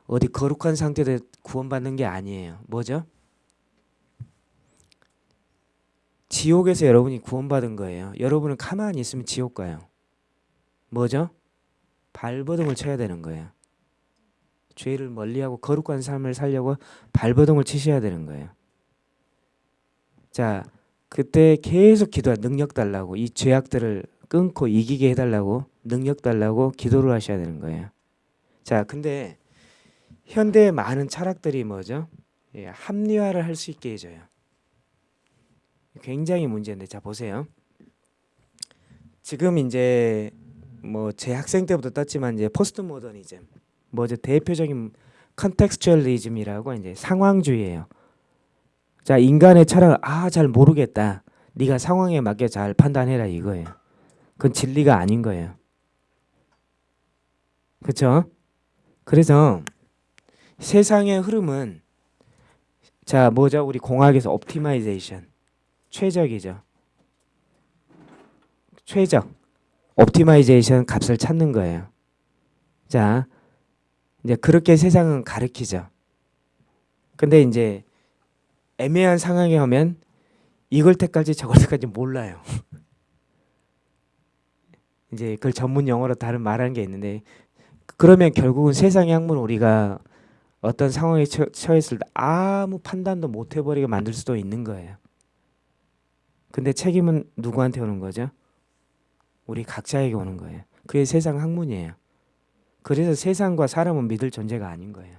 어디 거룩한 상태로 구원받는 게 아니에요 뭐죠 지옥에서 여러분이 구원받은 거예요 여러분은 가만히 있으면 지옥 가요 뭐죠 발버둥을 쳐야 되는 거예요. 죄를 멀리하고 거룩한 삶을 살려고 발버둥을 치셔야 되는 거예요. 자, 그때 계속 기도하 능력 달라고 이 죄악들을 끊고 이기게 해달라고 능력 달라고 기도를 하셔야 되는 거예요. 자, 근데 현대의 많은 철학들이 뭐죠? 예, 합리화를 할 수 있게 해줘요. 굉장히 문제인데, 자 보세요. 지금 이제 뭐 제 학생 때부터 떴지만 이제 포스트모더니즘 뭐죠 대표적인 contextualism이라고 이제 상황주의예요. 자 인간의 철학을 아 잘 모르겠다. 네가 상황에 맞게 잘 판단해라 이거예요. 그건 진리가 아닌 거예요. 그렇죠? 그래서 세상의 흐름은 자 뭐죠? 우리 공학에서 optimization 최적이죠. 최적 optimization 값을 찾는 거예요. 자, 이제 그렇게 세상은 가르키죠. 근데 이제 애매한 상황에 오면 이걸 택할지 저걸 택할지 몰라요. 이제 그걸 전문 용어로 다른 말하는 게 있는데 그러면 결국은 세상의 학문 우리가 어떤 상황에 처했을 때 아무 판단도 못 해버리게 만들 수도 있는 거예요. 근데 책임은 누구한테 오는 거죠? 우리 각자에게 오는 거예요. 그게 세상 학문이에요. 그래서 세상과 사람은 믿을 존재가 아닌 거예요.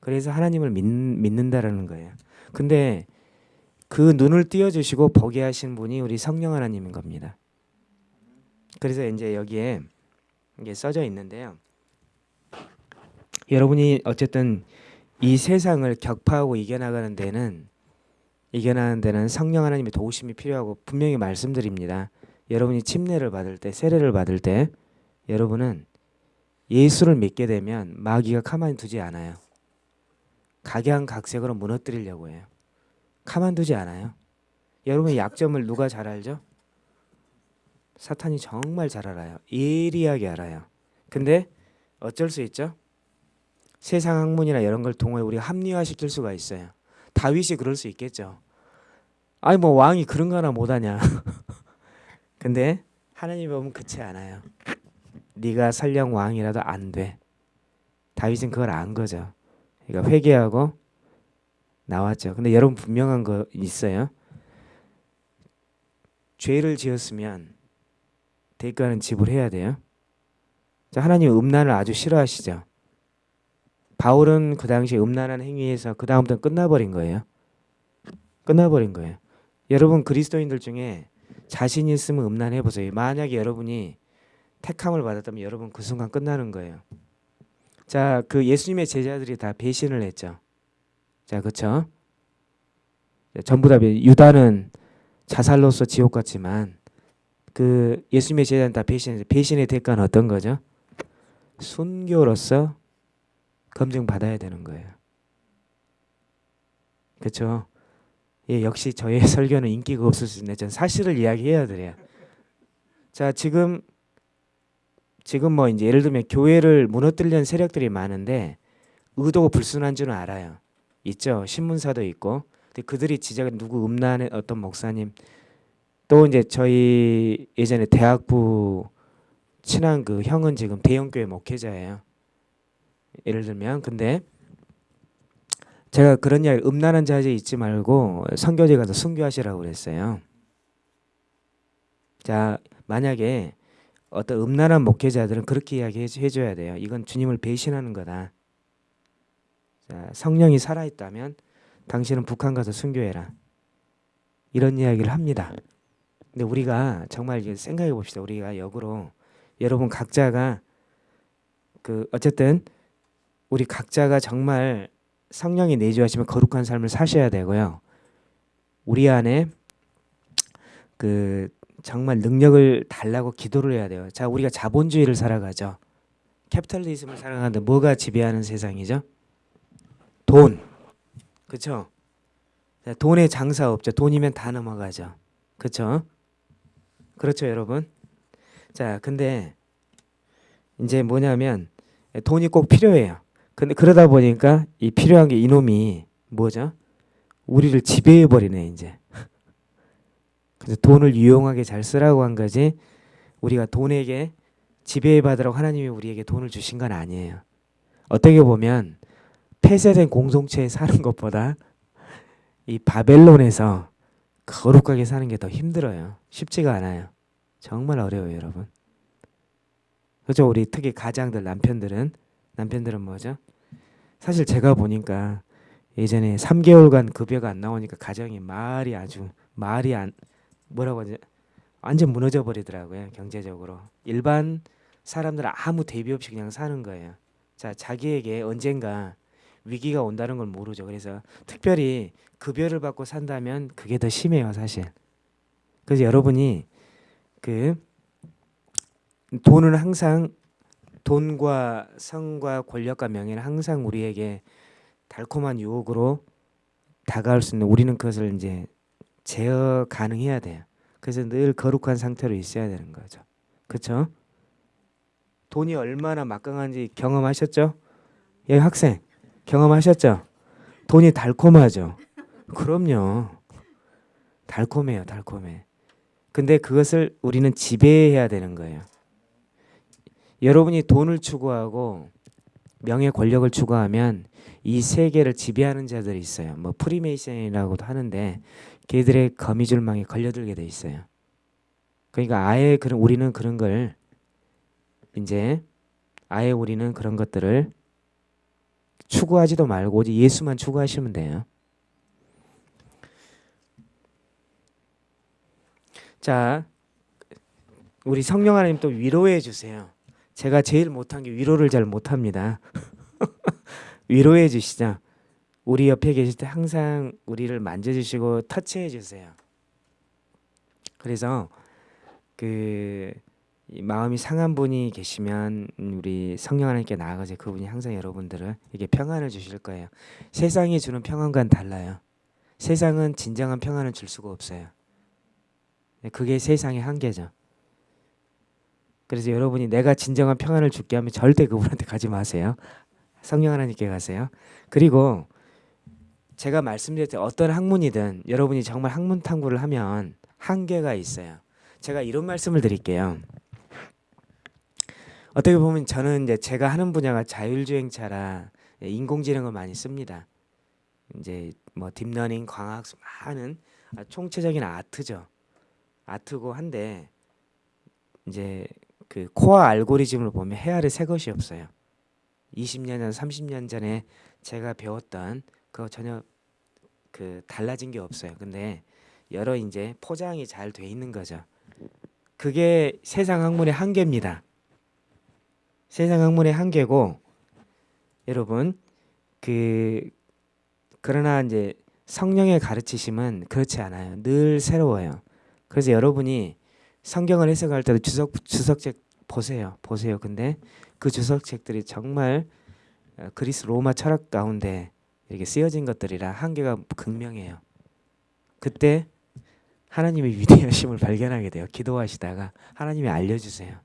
그래서 하나님을 믿, 믿는다라는 거예요. 근데 그 눈을 띄워주시고 보게 하신 분이 우리 성령 하나님인 겁니다. 그래서 이제 여기에 이게 써져 있는데요. 여러분이 어쨌든 이 세상을 격파하고 이겨나가는 데는 이겨나가는 데는 성령 하나님의 도우심이 필요하고 분명히 말씀드립니다. 여러분이 침례를 받을 때 세례를 받을 때 여러분은 예수를 믿게 되면 마귀가 가만히 두지 않아요. 각양각색으로 무너뜨리려고 해요. 가만 두지 않아요. 여러분의 약점을 누가 잘 알죠? 사탄이 정말 잘 알아요. 예리하게 알아요. 근데 어쩔 수 있죠? 세상 학문이나 이런 걸 통해 우리가 합리화시킬 수가 있어요. 다윗이 그럴 수 있겠죠. 아니 뭐 왕이 그런 거 하나 못하냐. 근데 하나님 보면 그렇지 않아요. 네가 설령 왕이라도 안 돼. 다윗은 그걸 안 거죠. 그러니까 회개하고 나왔죠. 근데 여러분 분명한 거 있어요. 죄를 지었으면 대가는 지불해야 돼요. 자, 하나님 음란을 아주 싫어하시죠. 바울은 그 당시 음란한 행위에서 그 다음부터 끝나버린 거예요. 끝나버린 거예요. 여러분 그리스도인들 중에 자신 있으면 음란해 보세요. 만약에 여러분이 택함을 받았다면 여러분 그 순간 끝나는 거예요. 자, 그 예수님의 제자들이 다 배신을 했죠. 자, 그렇죠? 전부 다 배- 유다는 자살로서 지옥 같지만 그 예수님의 제자는 다 배신해서 배신의 대가는 어떤 거죠? 순교로서 검증 받아야 되는 거예요. 그렇죠? 예, 역시 저의 설교는 인기가 없을 수 있는데 전 사실을 이야기해야 돼요. 자, 지금 지금 뭐 이제 예를 들면 교회를 무너뜨리는 세력들이 많은데 의도가 불순한 줄은 알아요. 있죠. 신문사도 있고. 근데 그들이 지적한 누구 음란의 어떤 목사님 또 이제 저희 예전에 대학부 친한 그 형은 지금 대형교회 목회자예요. 예를 들면 근데 제가 그런 이야기 음란한 자제 잊지 말고 선교제 가서 순교하시라고 그랬어요. 자 만약에 어떤 음란한 목회자들은 그렇게 이야기해 줘야 돼요. 이건 주님을 배신하는 거다. 자, 성령이 살아있다면 당신은 북한 가서 순교해라. 이런 이야기를 합니다. 근데 우리가 정말 생각해 봅시다. 우리가 역으로 여러분 각자가 그 어쨌든 우리 각자가 정말 성령이 내주하시면 거룩한 삶을 사셔야 되고요. 우리 안에 그 정말 능력을 달라고 기도를 해야 돼요. 자, 우리가 자본주의를 살아가죠. 캐피탈리즘을 살아가는데 뭐가 지배하는 세상이죠? 돈. 그렇죠? 돈에 장사 없죠. 돈이면 다 넘어가죠. 그렇죠? 그렇죠, 여러분? 자, 근데 이제 뭐냐면 돈이 꼭 필요해요. 근데 그러다 보니까 이 필요한 게 이놈이 뭐죠? 우리를 지배해 버리네, 이제. 그래서 돈을 유용하게 잘 쓰라고 한 거지 우리가 돈에게 지배해 받으라고 하나님이 우리에게 돈을 주신 건 아니에요. 어떻게 보면 폐쇄된 공동체에 사는 것보다 이 바벨론에서 거룩하게 사는 게 더 힘들어요. 쉽지가 않아요. 정말 어려워요, 여러분. 그죠? 우리 특히 가장들 남편들은 남편들은 뭐죠? 사실 제가 보니까 예전에 3개월간 급여가 안 나오니까 가정이 말이 아주 말이 안 뭐라고 하지? 완전 무너져 버리더라고요, 경제적으로. 일반 사람들은 아무 대비 없이 그냥 사는 거예요. 자, 자기에게 언젠가 위기가 온다는 걸 모르죠. 그래서 특별히 급여를 받고 산다면 그게 더 심해요, 사실. 그래서 여러분이 그 돈은 항상 돈과 성과 권력과 명예는 항상 우리에게 달콤한 유혹으로 다가올 수 있는 우리는 그것을 이제 제어 가능해야 돼요. 그래서 늘 거룩한 상태로 있어야 되는 거죠. 그렇죠? 돈이 얼마나 막강한지 경험하셨죠? 예, 학생 경험하셨죠? 돈이 달콤하죠. 그럼요. 달콤해요, 달콤해. 근데 그것을 우리는 지배해야 되는 거예요. 여러분이 돈을 추구하고 명예 권력을 추구하면 이 세계를 지배하는 자들이 있어요. 뭐 프리메이슨이라고도 하는데 걔들의 거미줄망에 걸려들게 돼 있어요. 그러니까 아예 그런 우리는 그런 걸 이제 아예 우리는 그런 것들을 추구하지도 말고 오직 예수만 추구하시면 돼요. 자, 우리 성령 하나님 또 위로해 주세요. 제가 제일 못한 게 위로를 잘 못합니다. 위로해 주시죠. 우리 옆에 계실 때 항상 우리를 만져주시고 터치해 주세요. 그래서 그 마음이 상한 분이 계시면 우리 성령 하나님께 나아가서 그분이 항상 여러분들을 이게 평안을 주실 거예요. 세상이 주는 평안과는 달라요. 세상은 진정한 평안을 줄 수가 없어요. 그게 세상의 한계죠. 그래서 여러분이 내가 진정한 평안을 줄게 하면 절대 그분한테 가지 마세요. 성령 하나님께 가세요. 그리고 제가 말씀드릴 때 어떤 학문이든 여러분이 정말 학문 탐구를 하면 한계가 있어요. 제가 이런 말씀을 드릴게요. 어떻게 보면 저는 이제 제가 하는 분야가 자율주행차라 인공지능을 많이 씁니다. 이제 뭐 deep learning, 광학수 많은 총체적인 art죠. art고 한데 이제 그 core 알고리즘을 보면 해 아래 새 것이 없어요. 20년 전, 30년 전에 제가 배웠던 그거 전혀 그 달라진 게 없어요. 근데 여러 이제 포장이 잘 돼 있는 거죠. 그게 세상 학문의 한계입니다. 세상 학문의 한계고 여러분 그 그러나 이제 성령의 가르치심은 그렇지 않아요. 늘 새로워요. 그래서 여러분이 성경을 해석할 때도 주석 주석책 보세요. 보세요. 근데 그 주석책들이 정말 어, 그리스 로마 철학 가운데 이렇게 쓰여진 것들이라 한계가 극명해요. 그때 하나님의 위대하심을 발견하게 돼요. 기도하시다가 하나님이 알려주세요.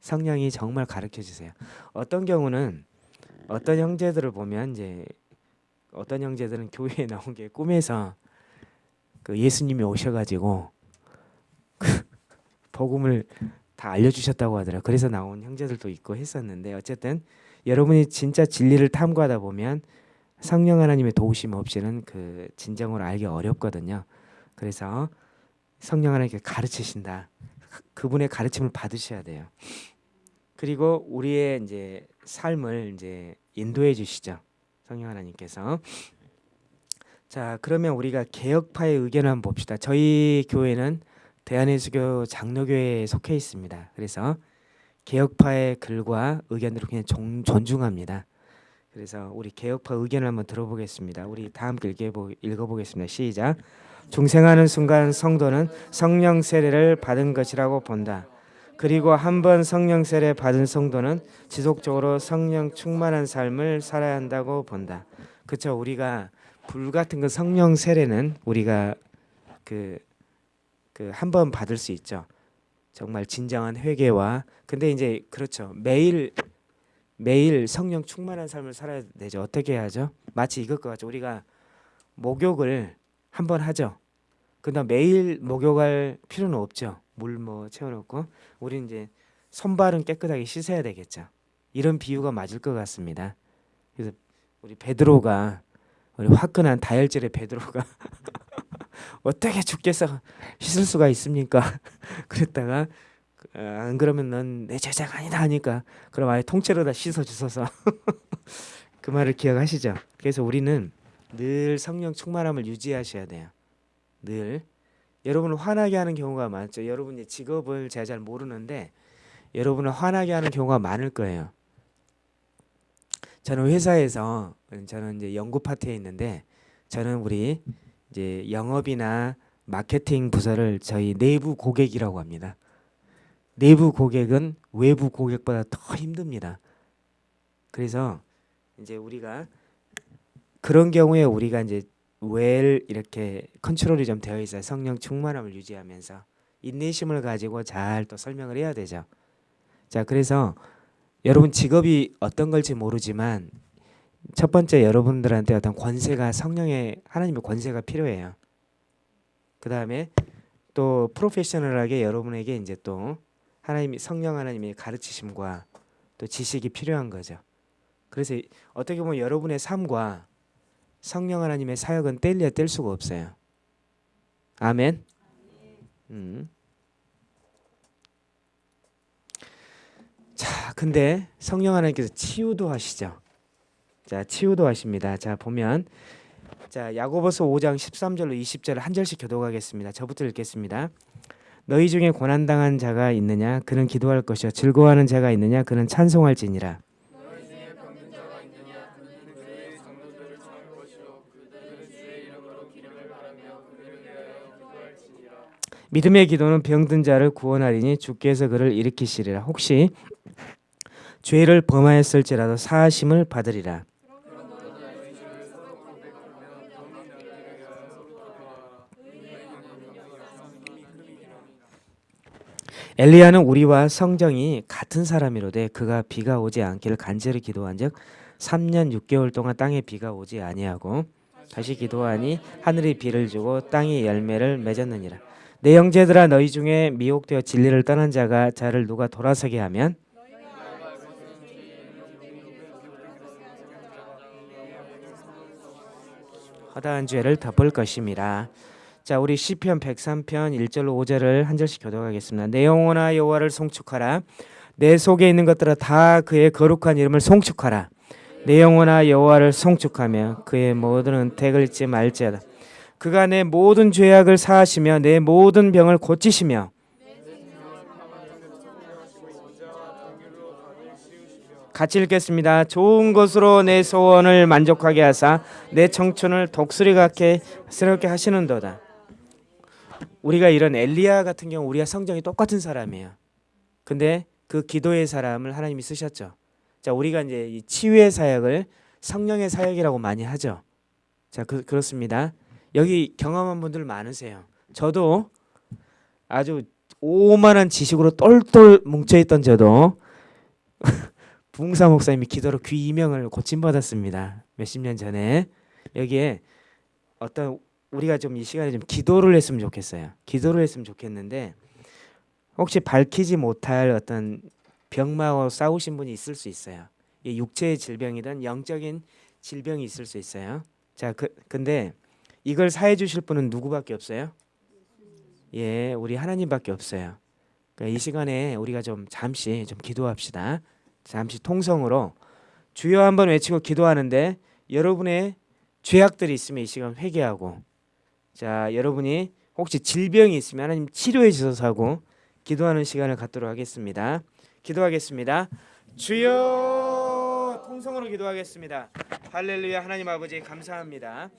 성령이 정말 가르쳐 주세요. 어떤 경우는 어떤 형제들을 보면 이제 어떤 형제들은 교회에 나온 게 꿈에서 그 예수님이 오셔가지고 그 복음을 다 알려주셨다고 하더라고요. 그래서 나온 형제들도 있고 했었는데 어쨌든 여러분이 진짜 진리를 탐구하다 보면 성령 하나님의 도우심 없이는 그 진정으로 알기 어렵거든요. 그래서 성령 하나님께 가르치신다. 그분의 가르침을 받으셔야 돼요. 그리고 우리의 이제 삶을 이제 인도해 주시죠. 성령 하나님께서. 자, 그러면 우리가 개혁파의 의견을 한번 봅시다. 저희 교회는 대한예수교 장로교회에 속해 있습니다. 그래서 개혁파의 글과 의견들을 그냥 종, 존중합니다. 그래서 우리 개혁파 의견을 한번 들어보겠습니다. 우리 다 함께 읽어보, 읽어보겠습니다. 시작. 중생하는 순간 성도는 성령 세례를 받은 것이라고 본다. 그리고 한 번 성령 세례 받은 성도는 지속적으로 성령 충만한 삶을 살아야 한다고 본다. 그렇죠. 우리가 불 같은 그 성령 세례는 우리가 그 그 한 번 받을 수 있죠. 정말 진정한 회개와 근데 이제 그렇죠. 매일 매일 성령 충만한 삶을 살아야 되죠. 어떻게 해야죠? 마치 이것과 같죠. 우리가 목욕을 한 번 하죠. 그다음 매일 목욕할 필요는 없죠. 물 뭐 채워놓고 우리 이제 손발은 깨끗하게 씻어야 되겠죠. 이런 비유가 맞을 것 같습니다. 그래서 우리 베드로가 우리 화끈한 다혈질의 베드로가 어떻게 주께서 씻을 수가 있습니까? 그랬다가 어, 안 그러면 넌 내 제자가 아니다 하니까 그럼 아예 통째로 다 씻어 주셔서 그 말을 기억하시죠? 그래서 우리는 늘 성령 충만함을 유지하셔야 돼요. 늘 여러분을 화나게 하는 경우가 많죠. 여러분의 직업을 제가 잘 모르는데 여러분을 화나게 하는 경우가 많을 거예요. 저는 회사에서 저는 이제 연구 파트에 있는데 저는 우리 이제 영업이나 마케팅 부서를 저희 내부 고객이라고 합니다. 내부 고객은 외부 고객보다 더 힘듭니다. 그래서 이제 우리가 그런 경우에 우리가 이제 웰 이렇게 컨트롤이 좀 되어 있어요. 성령 충만함을 유지하면서 인내심을 가지고 잘 또 설명을 해야 되죠. 자, 그래서 여러분 직업이 어떤 걸지 모르지만 첫 번째 여러분들한테 어떤 권세가 성령의 하나님의 권세가 필요해요. 그 다음에 또 프로페셔널하게 여러분에게 이제 또 하나님이 성령 하나님의 가르치심과 또 지식이 필요한 거죠. 그래서 어떻게 보면 여러분의 삶과 성령 하나님의 사역은 뗄려 뗄 수가 없어요. 아멘. 음. 자, 근데 성령 하나님께서 치유도 하시죠. 자, 치유도 하십니다. 자, 보면 자, 야고보서 5장 13절로 20절을 한 절씩 교독하겠습니다. 저부터 읽겠습니다. 너희 중에 고난 당한 자가 있느냐 그는 기도할 것이요 즐거워하는 자가 있느냐 그는 찬송할지니라. 믿음의 기도는 병든 자를 구원하리니 주께서 그를 일으키시리라. 혹시 죄를 범하였을지라도 사하심을 받으리라. 엘리야는 우리와 성정이 같은 사람이로되 그가 비가 오지 않기를 간절히 기도한즉 3년 6개월 동안 땅에 비가 오지 아니하고 다시 기도하니 하늘이 비를 주고 땅이 열매를 맺었느니라. 내 형제들아 너희 중에 미혹되어 진리를 떠난 자가 자를 누가 돌아서게 하면 허다한 죄를 덮을 것임이라. 자, 우리 시편 103편 1절로 5절을 한 절씩 교독하겠습니다. 내 영혼아 여호와를 송축하라. 내 속에 있는 것들아 다 그의 거룩한 이름을 송축하라. 내 영혼아 여호와를 송축하며 그의 모든 은택을 잊지 말지어다. 그가 내 모든 죄악을 사하시며 내 모든 병을 고치시며 같이 읽겠습니다. 좋은 것으로 내 소원을 만족하게 하사 내 청춘을 독수리 같게 스럽게 하시는도다. 우리가 이런 엘리야 같은 경우 우리가 성정이 똑같은 사람이에요. 근데 그 기도의 사람을 하나님이 쓰셨죠. 자, 우리가 이제 이 치유의 사역을 성령의 사역이라고 많이 하죠. 자, 그, 그렇습니다. 여기 경험한 분들 많으세요. 저도 아주 오만한 지식으로 똘똘 뭉쳐있던 저도 부흥사 목사님이 기도로 귀 이명을 고침받았습니다. 몇십 년 전에 여기에 어떤 우리가 좀 이 시간에 좀 기도를 했으면 좋겠어요. 기도를 했으면 좋겠는데 혹시 밝히지 못할 어떤 병마와 싸우신 분이 있을 수 있어요. 이 육체의 질병이든 영적인 질병이 있을 수 있어요. 자, 그 근데 이걸 사해 주실 분은 누구밖에 없어요? 예, 우리 하나님밖에 없어요. 그러니까 이 시간에 우리가 좀 잠시 좀 기도합시다. 잠시 통성으로 주여 한번 외치고 기도하는데 여러분의 죄악들이 있으면 이 시간 회개하고 자 여러분이 혹시 질병이 있으면 하나님 치료해 주셔서 하고 기도하는 시간을 갖도록 하겠습니다. 기도하겠습니다. 주여 통성으로 기도하겠습니다. 할렐루야 하나님 아버지 감사합니다.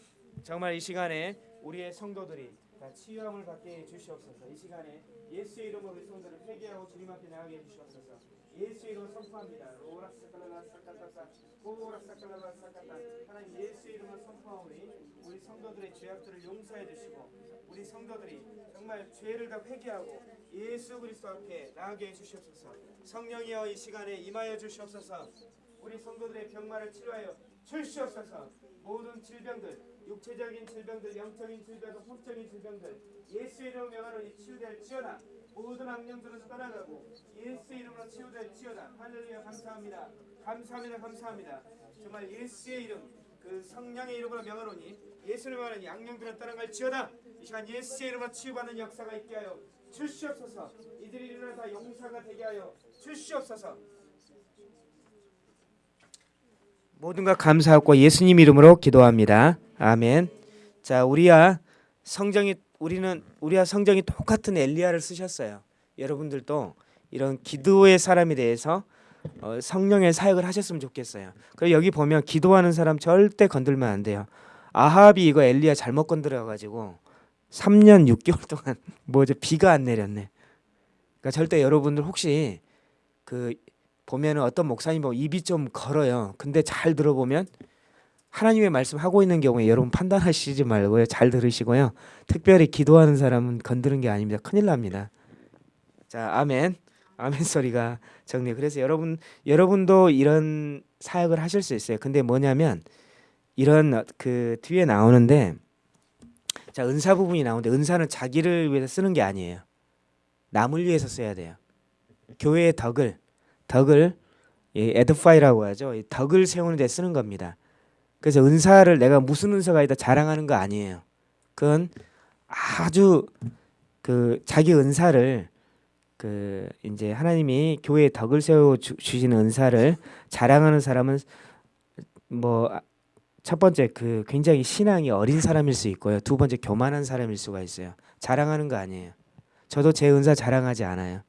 정말 이 시간에 우리의 성도들이 다 치유함을 받게 해 주시옵소서. 이 시간에 예수의 이름으로 성도를 회개하고 주님 앞에 나가게 해 주시옵소서. 예수의 이름으로 선포합니다. 오라 사칼라 사칼라사 오라사칼라사칼라 하나님 예수의 이름으로 선포하오니 우리 성도들의 죄악들을 용서해 주시고 우리 성도들이 정말 죄를 다 회개하고 예수 그리스도 앞에 나가게 해 주시옵소서. 성령이여 이 시간에 임하여 주시옵소서. 우리 성도들의 병마를 치료하여 주시옵소서. 모든 질병들, 육체적인 질병들, 영적인 질병들, 혼적인 질병들 예수의 이름으로 명하노니 치유될 지어다. 모든 악령들은 떠나가고 예수의 이름으로 치유될지어다. 할렐루야 감사합니다. 감사합니다. 감사합니다. 정말 예수의 이름 그 성령의 이름으로 명하노니 예수를 명하노니 악령들은 떠나갈 지어다. 이 시간 예수의 이름으로 치유받는 역사가 있게 하여 주시옵소서. 이들이 일어나서 용사가 되게 하여 주시옵소서. 모든 것 감사하고 예수님 이름으로 기도합니다. 아멘. 자, 우리야 성정이 우리는 우리와 성정이 똑같은 엘리야를 쓰셨어요. 여러분들도 이런 기도의 사람에 대해서 어, 성령의 사역을 하셨으면 좋겠어요. 그리고 여기 보면 기도하는 사람 절대 건들면 안 돼요. 아합이 이거 엘리야 잘못 건드려 가지고 3년 6개월 동안 뭐죠 비가 안 내렸네. 그러니까 절대 여러분들 혹시 그 보면은 어떤 목사님 보면 입이 좀 걸어요. 근데 잘 들어보면 하나님의 말씀 하고 있는 경우에 여러분 판단하시지 말고요. 잘 들으시고요. 특별히 기도하는 사람은 건드는 게 아닙니다. 큰일 납니다. 자, 아멘. 아멘 소리가 정리. 그래서 여러분 여러분도 이런 사역을 하실 수 있어요. 근데 뭐냐면 이런 그 뒤에 나오는데 자, 은사 부분이 나오는데 은사는 자기를 위해서 쓰는 게 아니에요. 남을 위해서 써야 돼요. 교회의 덕을 덕을 이 에드파이라고 하죠. 이 덕을 세우는 데 쓰는 겁니다. 그래서 은사를 내가 무슨 은사가 있다 자랑하는 거 아니에요. 그건 아주 그 자기 은사를 그 이제 하나님이 교회에 덕을 세워 주, 주시는 은사를 자랑하는 사람은 뭐 첫 번째 그 굉장히 신앙이 어린 사람일 수 있고요. 두 번째 교만한 사람일 수가 있어요. 자랑하는 거 아니에요. 저도 제 은사 자랑하지 않아요.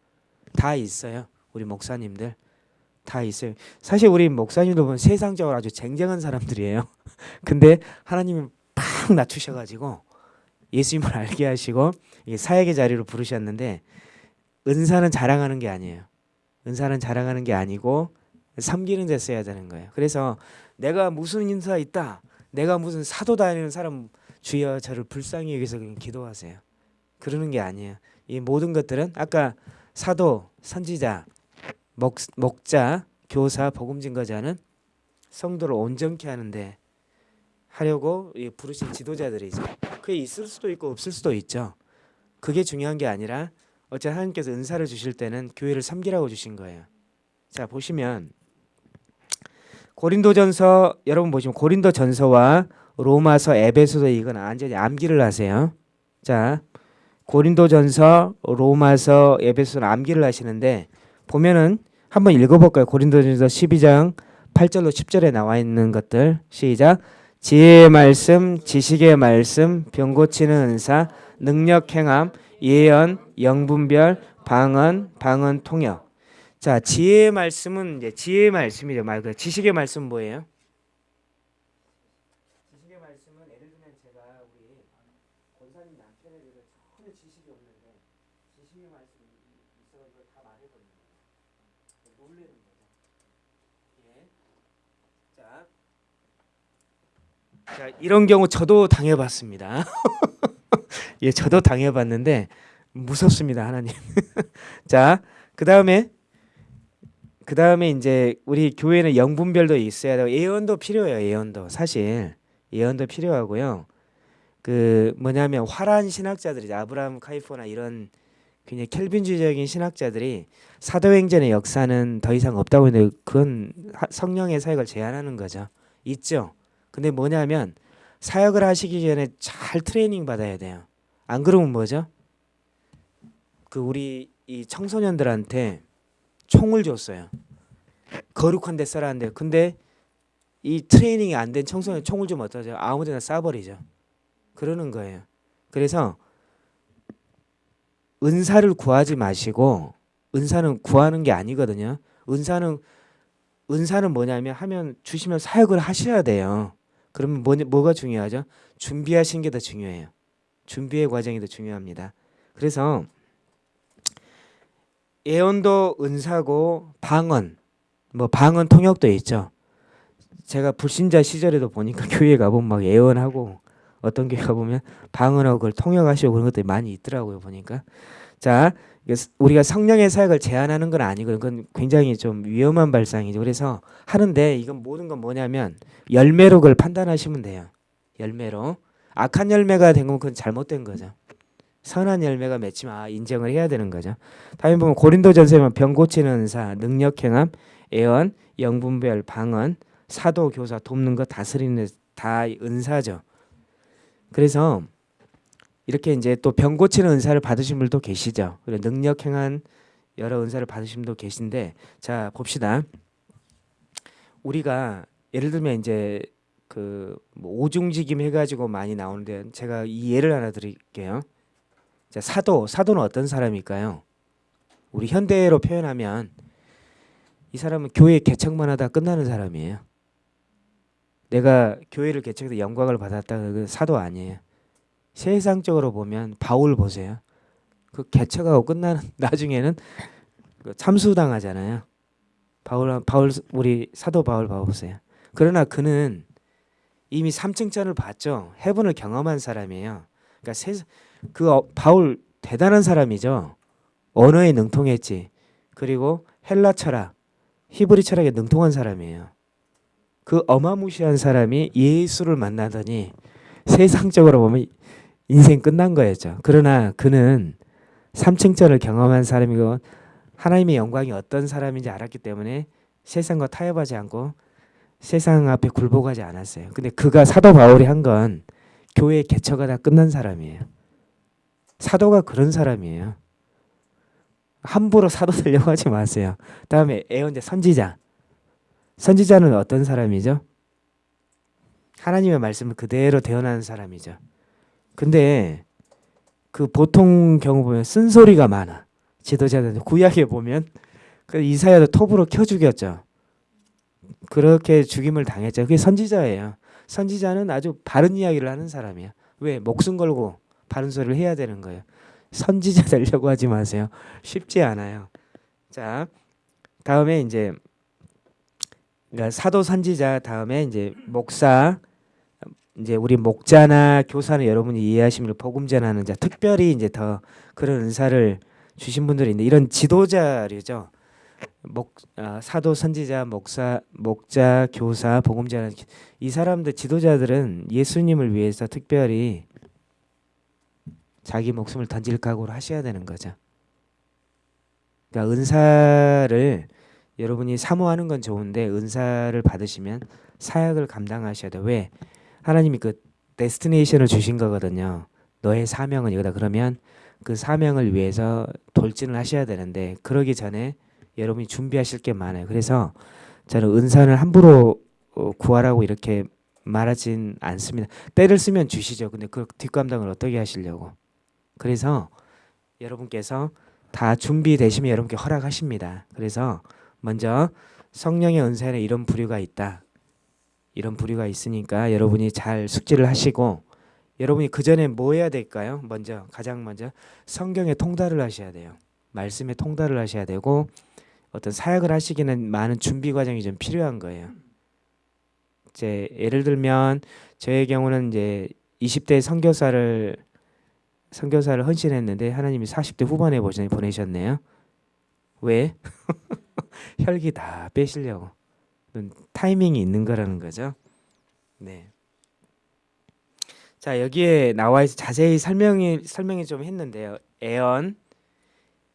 다 있어요. 우리 목사님들 다 있어요. 사실 우리 목사님들 보면 세상적으로 아주 쟁쟁한 사람들이에요. 근데 하나님이 팍 낮추셔가지고 예수님을 알게 하시고 사역의 자리로 부르셨는데 은사는 자랑하는 게 아니에요. 은사는 자랑하는 게 아니고 섬기는 데 써야 되는 거예요. 그래서 내가 무슨 인사 있다. 내가 무슨 사도 다니는 사람 주여 저를 불쌍히 여기서 기도하세요. 그러는 게 아니에요. 이 모든 것들은 아까 사도, 선지자, 목, 목자, 교사, 복음 증거자는 성도를 온전케 하는데 하려고 부르신 지도자들이죠. 그게 있을 수도 있고 없을 수도 있죠. 그게 중요한 게 아니라 어째 하나님께서 은사를 주실 때는 교회를 섬기라고 주신 거예요. 자 보시면 고린도전서 여러분 보시면 고린도전서와 로마서, 에베소서 이건 완전히 암기를 하세요. 자 고린도전서, 로마서, 에베소는 암기를 하시는데 보면은 한번 읽어볼까요? 고린도전서 12장 8절로 10절에 나와 있는 것들 시작. 지혜의 말씀, 지식의 말씀, 병 고치는 은사, 능력 행함, 예언, 영분별, 방언, 방언 통역. 자, 지혜의 말씀은 이제 지혜의 말씀이죠. 말그 지식의 말씀 뭐예요? 지식의 말씀은 예를 들면 제가 우리 권사님 남편에 대해서 전혀 지식이 없는데 지식의 말씀이 있어가지고 다 말해버리는 거예요. 놀래는 거죠. 예. 자, 자 이런 경우 저도 당해봤습니다. 예, 저도 당해봤는데 무섭습니다, 하나님. 자, 그 다음에 그 다음에 이제 우리 교회는 영분별도 있어야 되고 예언도 필요해요. 예언도 사실 예언도 필요하고요. 그 뭐냐면 화란 신학자들이 아브라함 카이포나 이런 굉장히 켈빈주의적인 신학자들이 사도행전의 역사는 더 이상 없다고 했는데 그건 하- 성령의 사역을 제한하는 거죠. 있죠. 근데 뭐냐면 사역을 하시기 전에 잘 트레이닝 받아야 돼요. 안 그러면 뭐죠? 그 우리 이 청소년들한테 총을 줬어요. 거룩한 데 써라는데 근데 이 트레이닝이 안 된 청소년 총을 주면 어떠죠? 아무데나 쏴버리죠. 그러는 거예요. 그래서 은사를 구하지 마시고 은사는 구하는 게 아니거든요. 은사는 은사는 뭐냐면 하면 주시면 사역을 하셔야 돼요. 그러면 뭐, 뭐가 중요하죠? 준비하신 게 더 중요해요. 준비의 과정이 더 중요합니다. 그래서 예언도 은사고 방언 뭐 방언 통역도 있죠. 제가 불신자 시절에도 보니까 교회 가보면 막 예언하고 어떤 교회 가보면 방언하고 그걸 통역하시고 그런 것들이 많이 있더라고요 보니까 자 우리가 성령의 사역을 제한하는 건 아니고 그건 굉장히 좀 위험한 발상이죠. 그래서 하는데 이건 모든 건 뭐냐면 열매로 그걸 판단하시면 돼요. 열매로. 악한 열매가 된 거면 그건 잘못된 거죠. 선한 열매가 맺히면 아 인정을 해야 되는 거죠. 다음에 보면 고린도전서에 병 고치는 은사 능력 행함 예언 영분별 방언 사도 교사 돕는 것 다스리는 다 은사죠. 그래서 이렇게 이제 또 병 고치는 은사를 받으신 분도 계시죠. 그리고 능력 행한 여러 은사를 받으신 분도 계신데 자 봅시다. 우리가 예를 들면 이제 그 뭐 오중지김 해가지고 많이 나오는데 제가 이 예를 하나 드릴게요. 자 사도 사도는 어떤 사람일까요? 우리 현대로 표현하면 이 사람은 교회 개척만 하다 끝나는 사람이에요. 내가 교회를 개척해서 영광을 받았다 그 사도 아니에요. 세상적으로 보면 바울 보세요. 그 개척하고 끝나는 나중에는 그 참수당하잖아요. 바울 바울 우리 사도 바울 봐보세요. 그러나 그는 이미 삼층천을 봤죠. 해분을 경험한 사람이에요. 그러니까 세, 그 어, 바울 대단한 사람이죠. 언어에 능통했지. 그리고 헬라 철학, 히브리 철학에 능통한 사람이에요. 그 어마무시한 사람이 예수를 만나더니 세상적으로 보면 인생 끝난 거였죠. 그러나 그는 삼층천을 경험한 사람이고 하나님의 영광이 어떤 사람인지 알았기 때문에 세상과 타협하지 않고 세상 앞에 굴복하지 않았어요. 근데 그가 사도 바울이 한 건 교회 개척가 다 끝난 사람이에요. 사도가 그런 사람이에요. 함부로 사도 되려고 하지 마세요. 다음에 애언제 선지자. 선지자는 어떤 사람이죠? 하나님의 말씀을 그대로 대언하는 사람이죠. 근데 그 보통 경우 보면 쓴소리가 많아. 지도자들 구약에 보면 그 이사야도 톱으로 켜 죽였죠. 그렇게 죽임을 당했죠. 그게 선지자예요. 선지자는 아주 바른 이야기를 하는 사람이야. 왜? 목숨 걸고 바른 소리를 해야 되는 거예요. 선지자 되려고 하지 마세요. 쉽지 않아요. 자, 다음에 이제 그러니까 사도 선지자 다음에 이제 목사 이제 우리 목자나 교사는 여러분이 이해하시면 복음 전하는 자 특별히 이제 더 그런 은사를 주신 분들이 있는데 이런 지도자류죠. 목 아, 사도 선지자 목사 목자 교사 복음 전하는 이 사람들 지도자들은 예수님을 위해서 특별히 자기 목숨을 던질 각오를 하셔야 되는 거죠. 그러니까 은사를 여러분이 사모하는 건 좋은데 은사를 받으시면 사역을 감당하셔야 돼. 왜? 하나님이 그 데스티네이션을 주신 거거든요. 너의 사명은 이거다. 그러면 그 사명을 위해서 돌진을 하셔야 되는데 그러기 전에 여러분이 준비하실 게 많아요. 그래서 저는 은사를 함부로 어, 구하라고 이렇게 말하진 않습니다. 때를 쓰면 주시죠. 근데 그 뒷감당을 어떻게 하시려고? 그래서 여러분께서 다 준비되시면 여러분께 허락하십니다. 그래서 먼저 성령의 은사에는 이런 부류가 있다. 이런 부류가 있으니까 여러분이 잘 숙지를 하시고 여러분이 그 전에 뭐 해야 될까요? 먼저 가장 먼저 성경에 통달을 하셔야 돼요. 말씀에 통달을 하셔야 되고 어떤 사역을 하시기는 많은 준비 과정이 좀 필요한 거예요. 이제 예를 들면 저의 경우는 이제 20대 선교사를 선교사를 헌신했는데 하나님이 40대 후반에 보내- 보내셨네요. 왜? 혈기 다 빼시려고. 타이밍이 있는 거라는 거죠. 네. 자 여기에 나와 있어 자세히 설명이 설명이 좀 했는데요. 애언,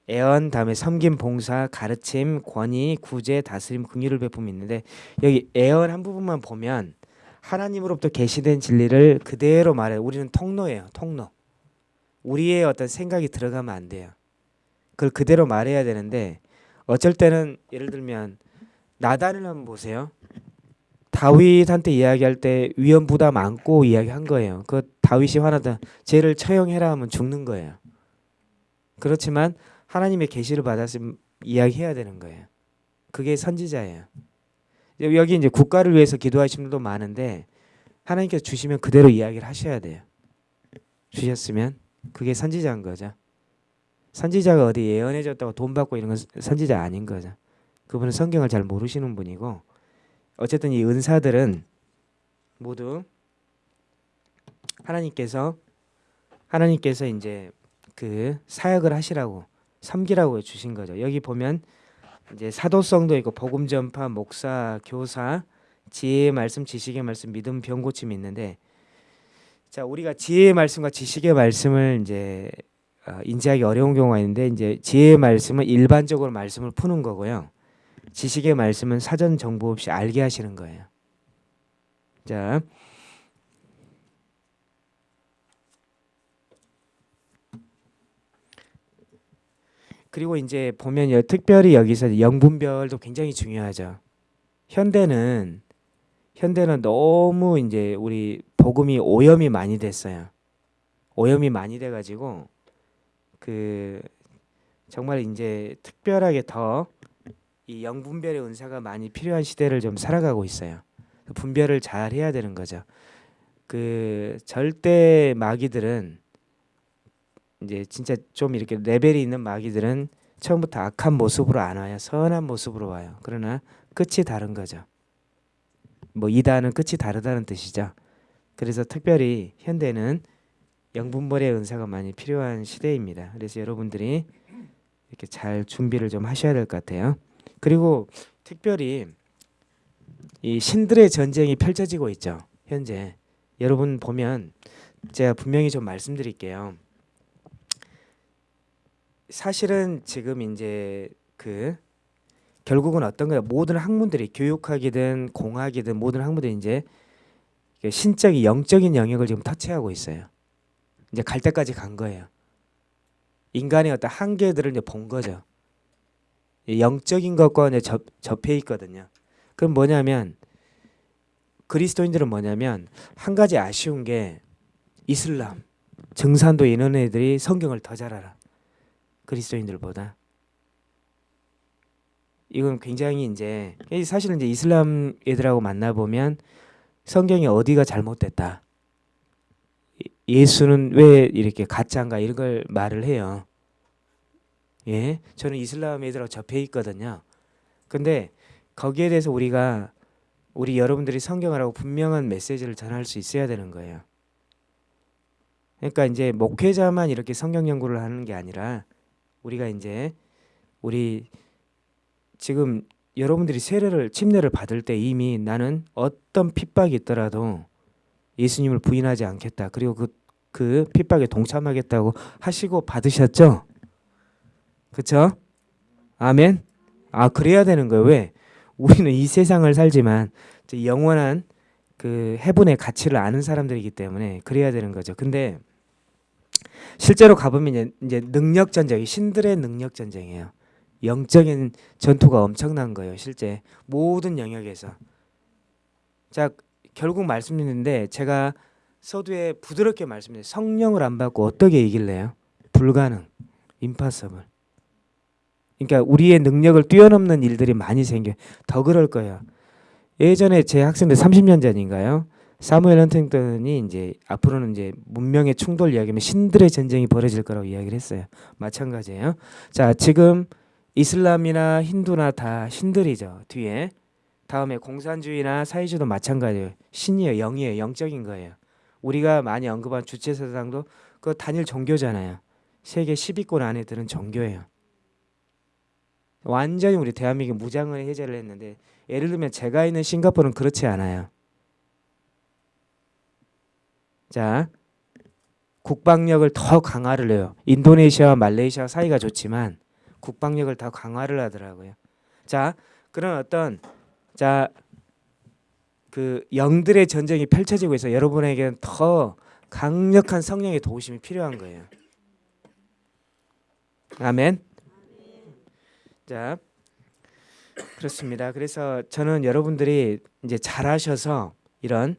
애언 다음에 섬김, 봉사, 가르침, 권위, 구제, 다스림, 긍휼을 베품이 있는데 여기 애언 한 부분만 보면 하나님으로부터 계시된 진리를 그대로 말해. 요 우리는 통로예요. 통로. 우리의 어떤 생각이 들어가면 안 돼요. 그걸 그대로 말해야 되는데 어쩔 때는 예를 들면 나단을 한번 보세요. 다윗한테 이야기할 때 위험 부담 안고 이야기한 거예요. 그 다윗이 화나다 죄를 처형해라 하면 죽는 거예요. 그렇지만 하나님의 계시를 받았으면 이야기해야 되는 거예요. 그게 선지자예요. 여기 이제 국가를 위해서 기도하시는 분도 많은데 하나님께서 주시면 그대로 이야기를 하셔야 돼요. 주셨으면 그게 선지자인 거죠. 선지자가 어디 예언해 줬다고 돈 받고 이런 건 선지자 아닌 거죠. 그분은 성경을 잘 모르시는 분이고 어쨌든 이 은사들은 모두 하나님께서 하나님께서 이제 그 사역을 하시라고 섬기라고 주신 거죠. 여기 보면 이제 사도성도 있고 복음 전파, 목사, 교사, 지혜의 말씀, 지식의 말씀, 믿음, 병 고침이 있는데 자 우리가 지혜의 말씀과 지식의 말씀을 이제 어, 인지하기 어려운 경우가 있는데 이제 지혜의 말씀은 일반적으로 말씀을 푸는 거고요. 지식의 말씀은 사전 정보 없이 알게 하시는 거예요. 자. 그리고 이제 보면 여- 특별히 여기서 영분별도 굉장히 중요하죠. 현대는 현대는 너무 이제 우리 복음이 오염이 많이 됐어요. 오염이 많이 돼 가지고 그 정말 이제 특별하게 더 이 영분별의 은사가 많이 필요한 시대를 좀 살아가고 있어요. 분별을 잘 해야 되는 거죠. 그 절대 마귀들은 이제 진짜 좀 이렇게 레벨이 있는 마귀들은 처음부터 악한 모습으로 안 와요. 선한 모습으로 와요. 그러나 끝이 다른 거죠. 뭐 이다는 끝이 다르다는 뜻이죠. 그래서 특별히 현대는 영분별의 은사가 많이 필요한 시대입니다. 그래서 여러분들이 이렇게 잘 준비를 좀 하셔야 될 것 같아요. 그리고 특별히 이 신들의 전쟁이 펼쳐지고 있죠. 현재 여러분 보면 제가 분명히 좀 말씀드릴게요. 사실은 지금 이제 그 결국은 어떤 거야? 모든 학문들이 교육학이든 공학이든 모든 학문들이 이제 신적인 영적인 영역을 지금 터치하고 있어요. 이제 갈 때까지 간 거예요. 인간의 어떤 한계들을 이제 본 거죠. 이 영적인 것과 접, 접해 있거든요. 그럼 뭐냐면 그리스도인들은 뭐냐면 한 가지 아쉬운 게 이슬람, 증산도 이런 애들이 성경을 더 잘 알아. 그리스도인들보다. 이건 굉장히 이제 사실은 이제 이슬람 애들하고 만나 보면 성경이 어디가 잘못됐다. 예수는 왜 이렇게 가짜인가 이런 걸 말을 해요. 예, 저는 이슬람 애들하고 접해 있거든요. 근데 거기에 대해서 우리가 우리 여러분들이 성경을 하고 분명한 메시지를 전할 수 있어야 되는 거예요. 그러니까 이제 목회자만 이렇게 성경 연구를 하는 게 아니라 우리가 이제 우리 지금 여러분들이 세례를 침례를 받을 때 이미 나는 어떤 핍박이 있더라도 예수님을 부인하지 않겠다. 그리고 그, 그 핍박에 동참하겠다고 하시고 받으셨죠? 그쵸? 아멘? 아, 그래야 되는 거예요. 왜? 우리는 이 세상을 살지만 영원한 그 해분의 가치를 아는 사람들이기 때문에 그래야 되는 거죠. 근데 실제로 가보면 이제, 능력 전쟁이 신들의 능력 전쟁이에요. 영적인 전투가 엄청난 거예요. 실제 모든 영역에서. 자 결국 말씀드리는데 제가 서두에 부드럽게 말씀드려요. 성령을 안 받고 어떻게 이길래요? 불가능. 임파서블. 그러니까 우리의 능력을 뛰어넘는 일들이 많이 생겨. 더 그럴 거예요. 예전에 제 학생들 30년 전인가요? 사무엘 헌팅턴이 이제 앞으로는 이제 문명의 충돌 이야기면 신들의 전쟁이 벌어질 거라고 이야기를 했어요. 마찬가지예요. 자, 지금 이슬람이나 힌두나 다 신들이죠. 뒤에 다음에 공산주의나 사회주의도 마찬가지예요. 신이에요, 영이에요, 영적인 거예요. 우리가 많이 언급한 주체 사상도 그 단일 종교잖아요. 세계 10위권 안에 드는 종교예요. 완전히 우리 대한민국 무장을 해제를 했는데 예를 들면 제가 있는 싱가포르는 그렇지 않아요. 자, 국방력을 더 강화를 해요. 인도네시아와 말레이시아 사이가 좋지만 국방력을 더 강화를 하더라고요. 자, 그런 어떤 자, 그 영들의 전쟁이 펼쳐지고 있어 여러분에게는 더 강력한 성령의 도우심이 필요한 거예요. 아멘. 자, 그렇습니다. 그래서 저는 여러분들이 이제 잘하셔서 이런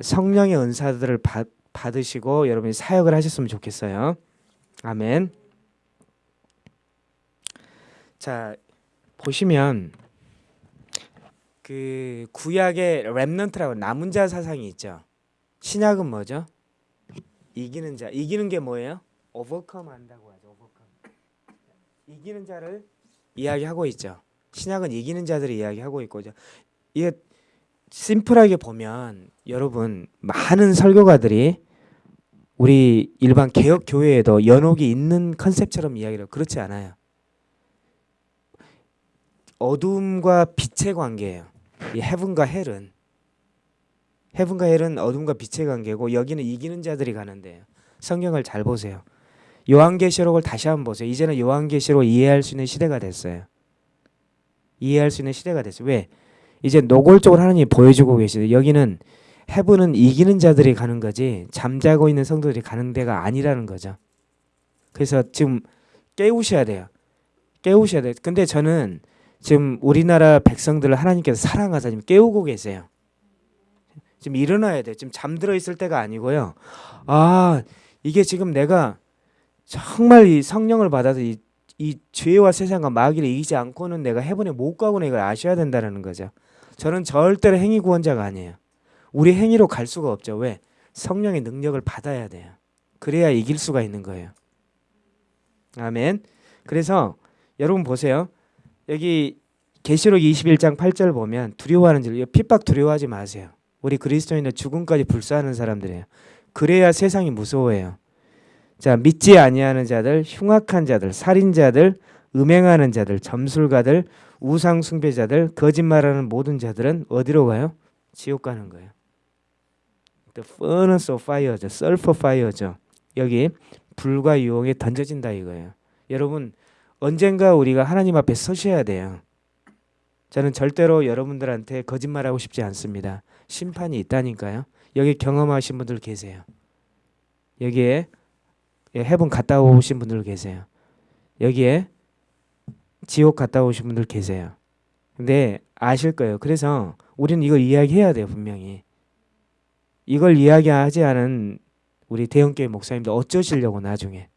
성령의 은사들을 받, 받으시고 여러분이 사역을 하셨으면 좋겠어요. 아멘. 자, 보시면 그 구약의 렘넌트라고 남은 자 사상이 있죠. 신약은 뭐죠? 이기는 자. 이기는 게 뭐예요? 오버컴 한다고 하죠. 오버컴. 이기는 자를 이야기하고 있죠. 신약은 이기는 자들을 이야기하고 있고죠. 이게 심플하게 보면 여러분 많은 설교가들이 우리 일반 개혁 교회에도 연옥이 있는 컨셉처럼 이야기를. 그렇지 않아요. 어둠과 빛의 관계예요. 이 헤븐과 헬은 헤븐과 헬은 어둠과 빛의 관계고 여기는 이기는 자들이 가는데요. 성경을 잘 보세요. 요한계시록을 다시 한번 보세요. 이제는 요한계시록 이해할 수 있는 시대가 됐어요. 이해할 수 있는 시대가 됐어요. 왜? 이제 노골적으로 하나님이 보여주고 계시대. 여기는 헤븐은 이기는 자들이 가는 거지 잠자고 있는 성도들이 가는 데가 아니라는 거죠. 그래서 지금 깨우셔야 돼요. 깨우셔야 돼요. 근데 저는 지금 우리나라 백성들을 하나님께서 사랑하사 지금 깨우고 계세요. 지금 일어나야 돼요. 지금 잠들어 있을 때가 아니고요. 아 이게 지금 내가 정말 이 성령을 받아서 이, 이 죄와 세상과 마귀를 이기지 않고는 내가 해본에 못 가고는 이걸 아셔야 된다는 거죠. 저는 절대로 행위 구원자가 아니에요. 우리 행위로 갈 수가 없죠. 왜? 성령의 능력을 받아야 돼요. 그래야 이길 수가 있는 거예요. 아멘. 그래서 여러분 보세요. 여기 계시록 21장 8절 보면 두려워하는 줄 핍박 두려워하지 마세요. 우리 그리스도인은 죽음까지 불사하는 사람들이에요. 그래야 세상이 무서워해요. 자, 믿지 아니하는 자들, 흉악한 자들, 살인자들, 음행하는 자들, 점술가들, 우상 숭배자들, 거짓말하는 모든 자들은 어디로 가요? 지옥 가는 거예요. The furnace of fire죠. sulfur fire죠. 여기 불과 유혹에 던져진다 이거예요. 여러분 언젠가 우리가 하나님 앞에 서셔야 돼요. 저는 절대로 여러분들한테 거짓말하고 싶지 않습니다. 심판이 있다니까요. 여기 경험하신 분들 계세요. 여기에 해본 갔다 오신 분들 계세요. 여기에 지옥 갔다 오신 분들 계세요. 근데 아실 거예요. 그래서 우리는 이걸 이야기해야 돼요, 분명히. 이걸 이야기하지 않은 우리 대형교회 목사님들 어쩌시려고 나중에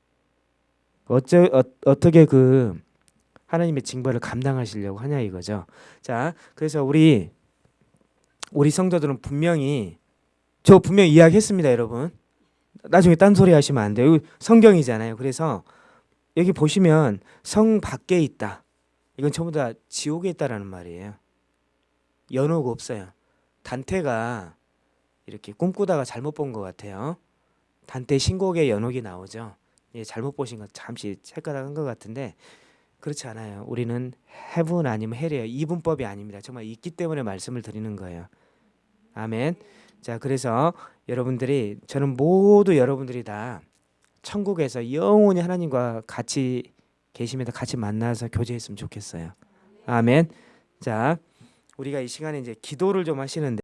어쩌 어, 어떻게 그 하나님의 징벌을 감당하시려고 하냐 이거죠. 자, 그래서 우리 우리 성도들은 분명히 저 분명히 이야기했습니다, 여러분. 나중에 딴소리 하시면 안 돼요. 성경이잖아요. 그래서 여기 보시면 성 밖에 있다. 이건 전부 다 지옥에 있다라는 말이에요. 연옥 없어요. 단테가 이렇게 꿈꾸다가 잘못 본 것 같아요. 단테 신곡에 연옥이 나오죠. 예, 잘못 보신 거 잠시 착각한 것 같은데 그렇지 않아요. 우리는 heaven 아니면 hell이에요. 이분법이 아닙니다. 정말 있기 때문에 말씀을 드리는 거예요. 아멘. 자, 그래서 여러분들이 저는 모두 여러분들이 다 천국에서 영원히 하나님과 같이 계시면서 같이 만나서 교제했으면 좋겠어요. 아멘. 자, 우리가 이 시간에 이제 기도를 좀 하시는데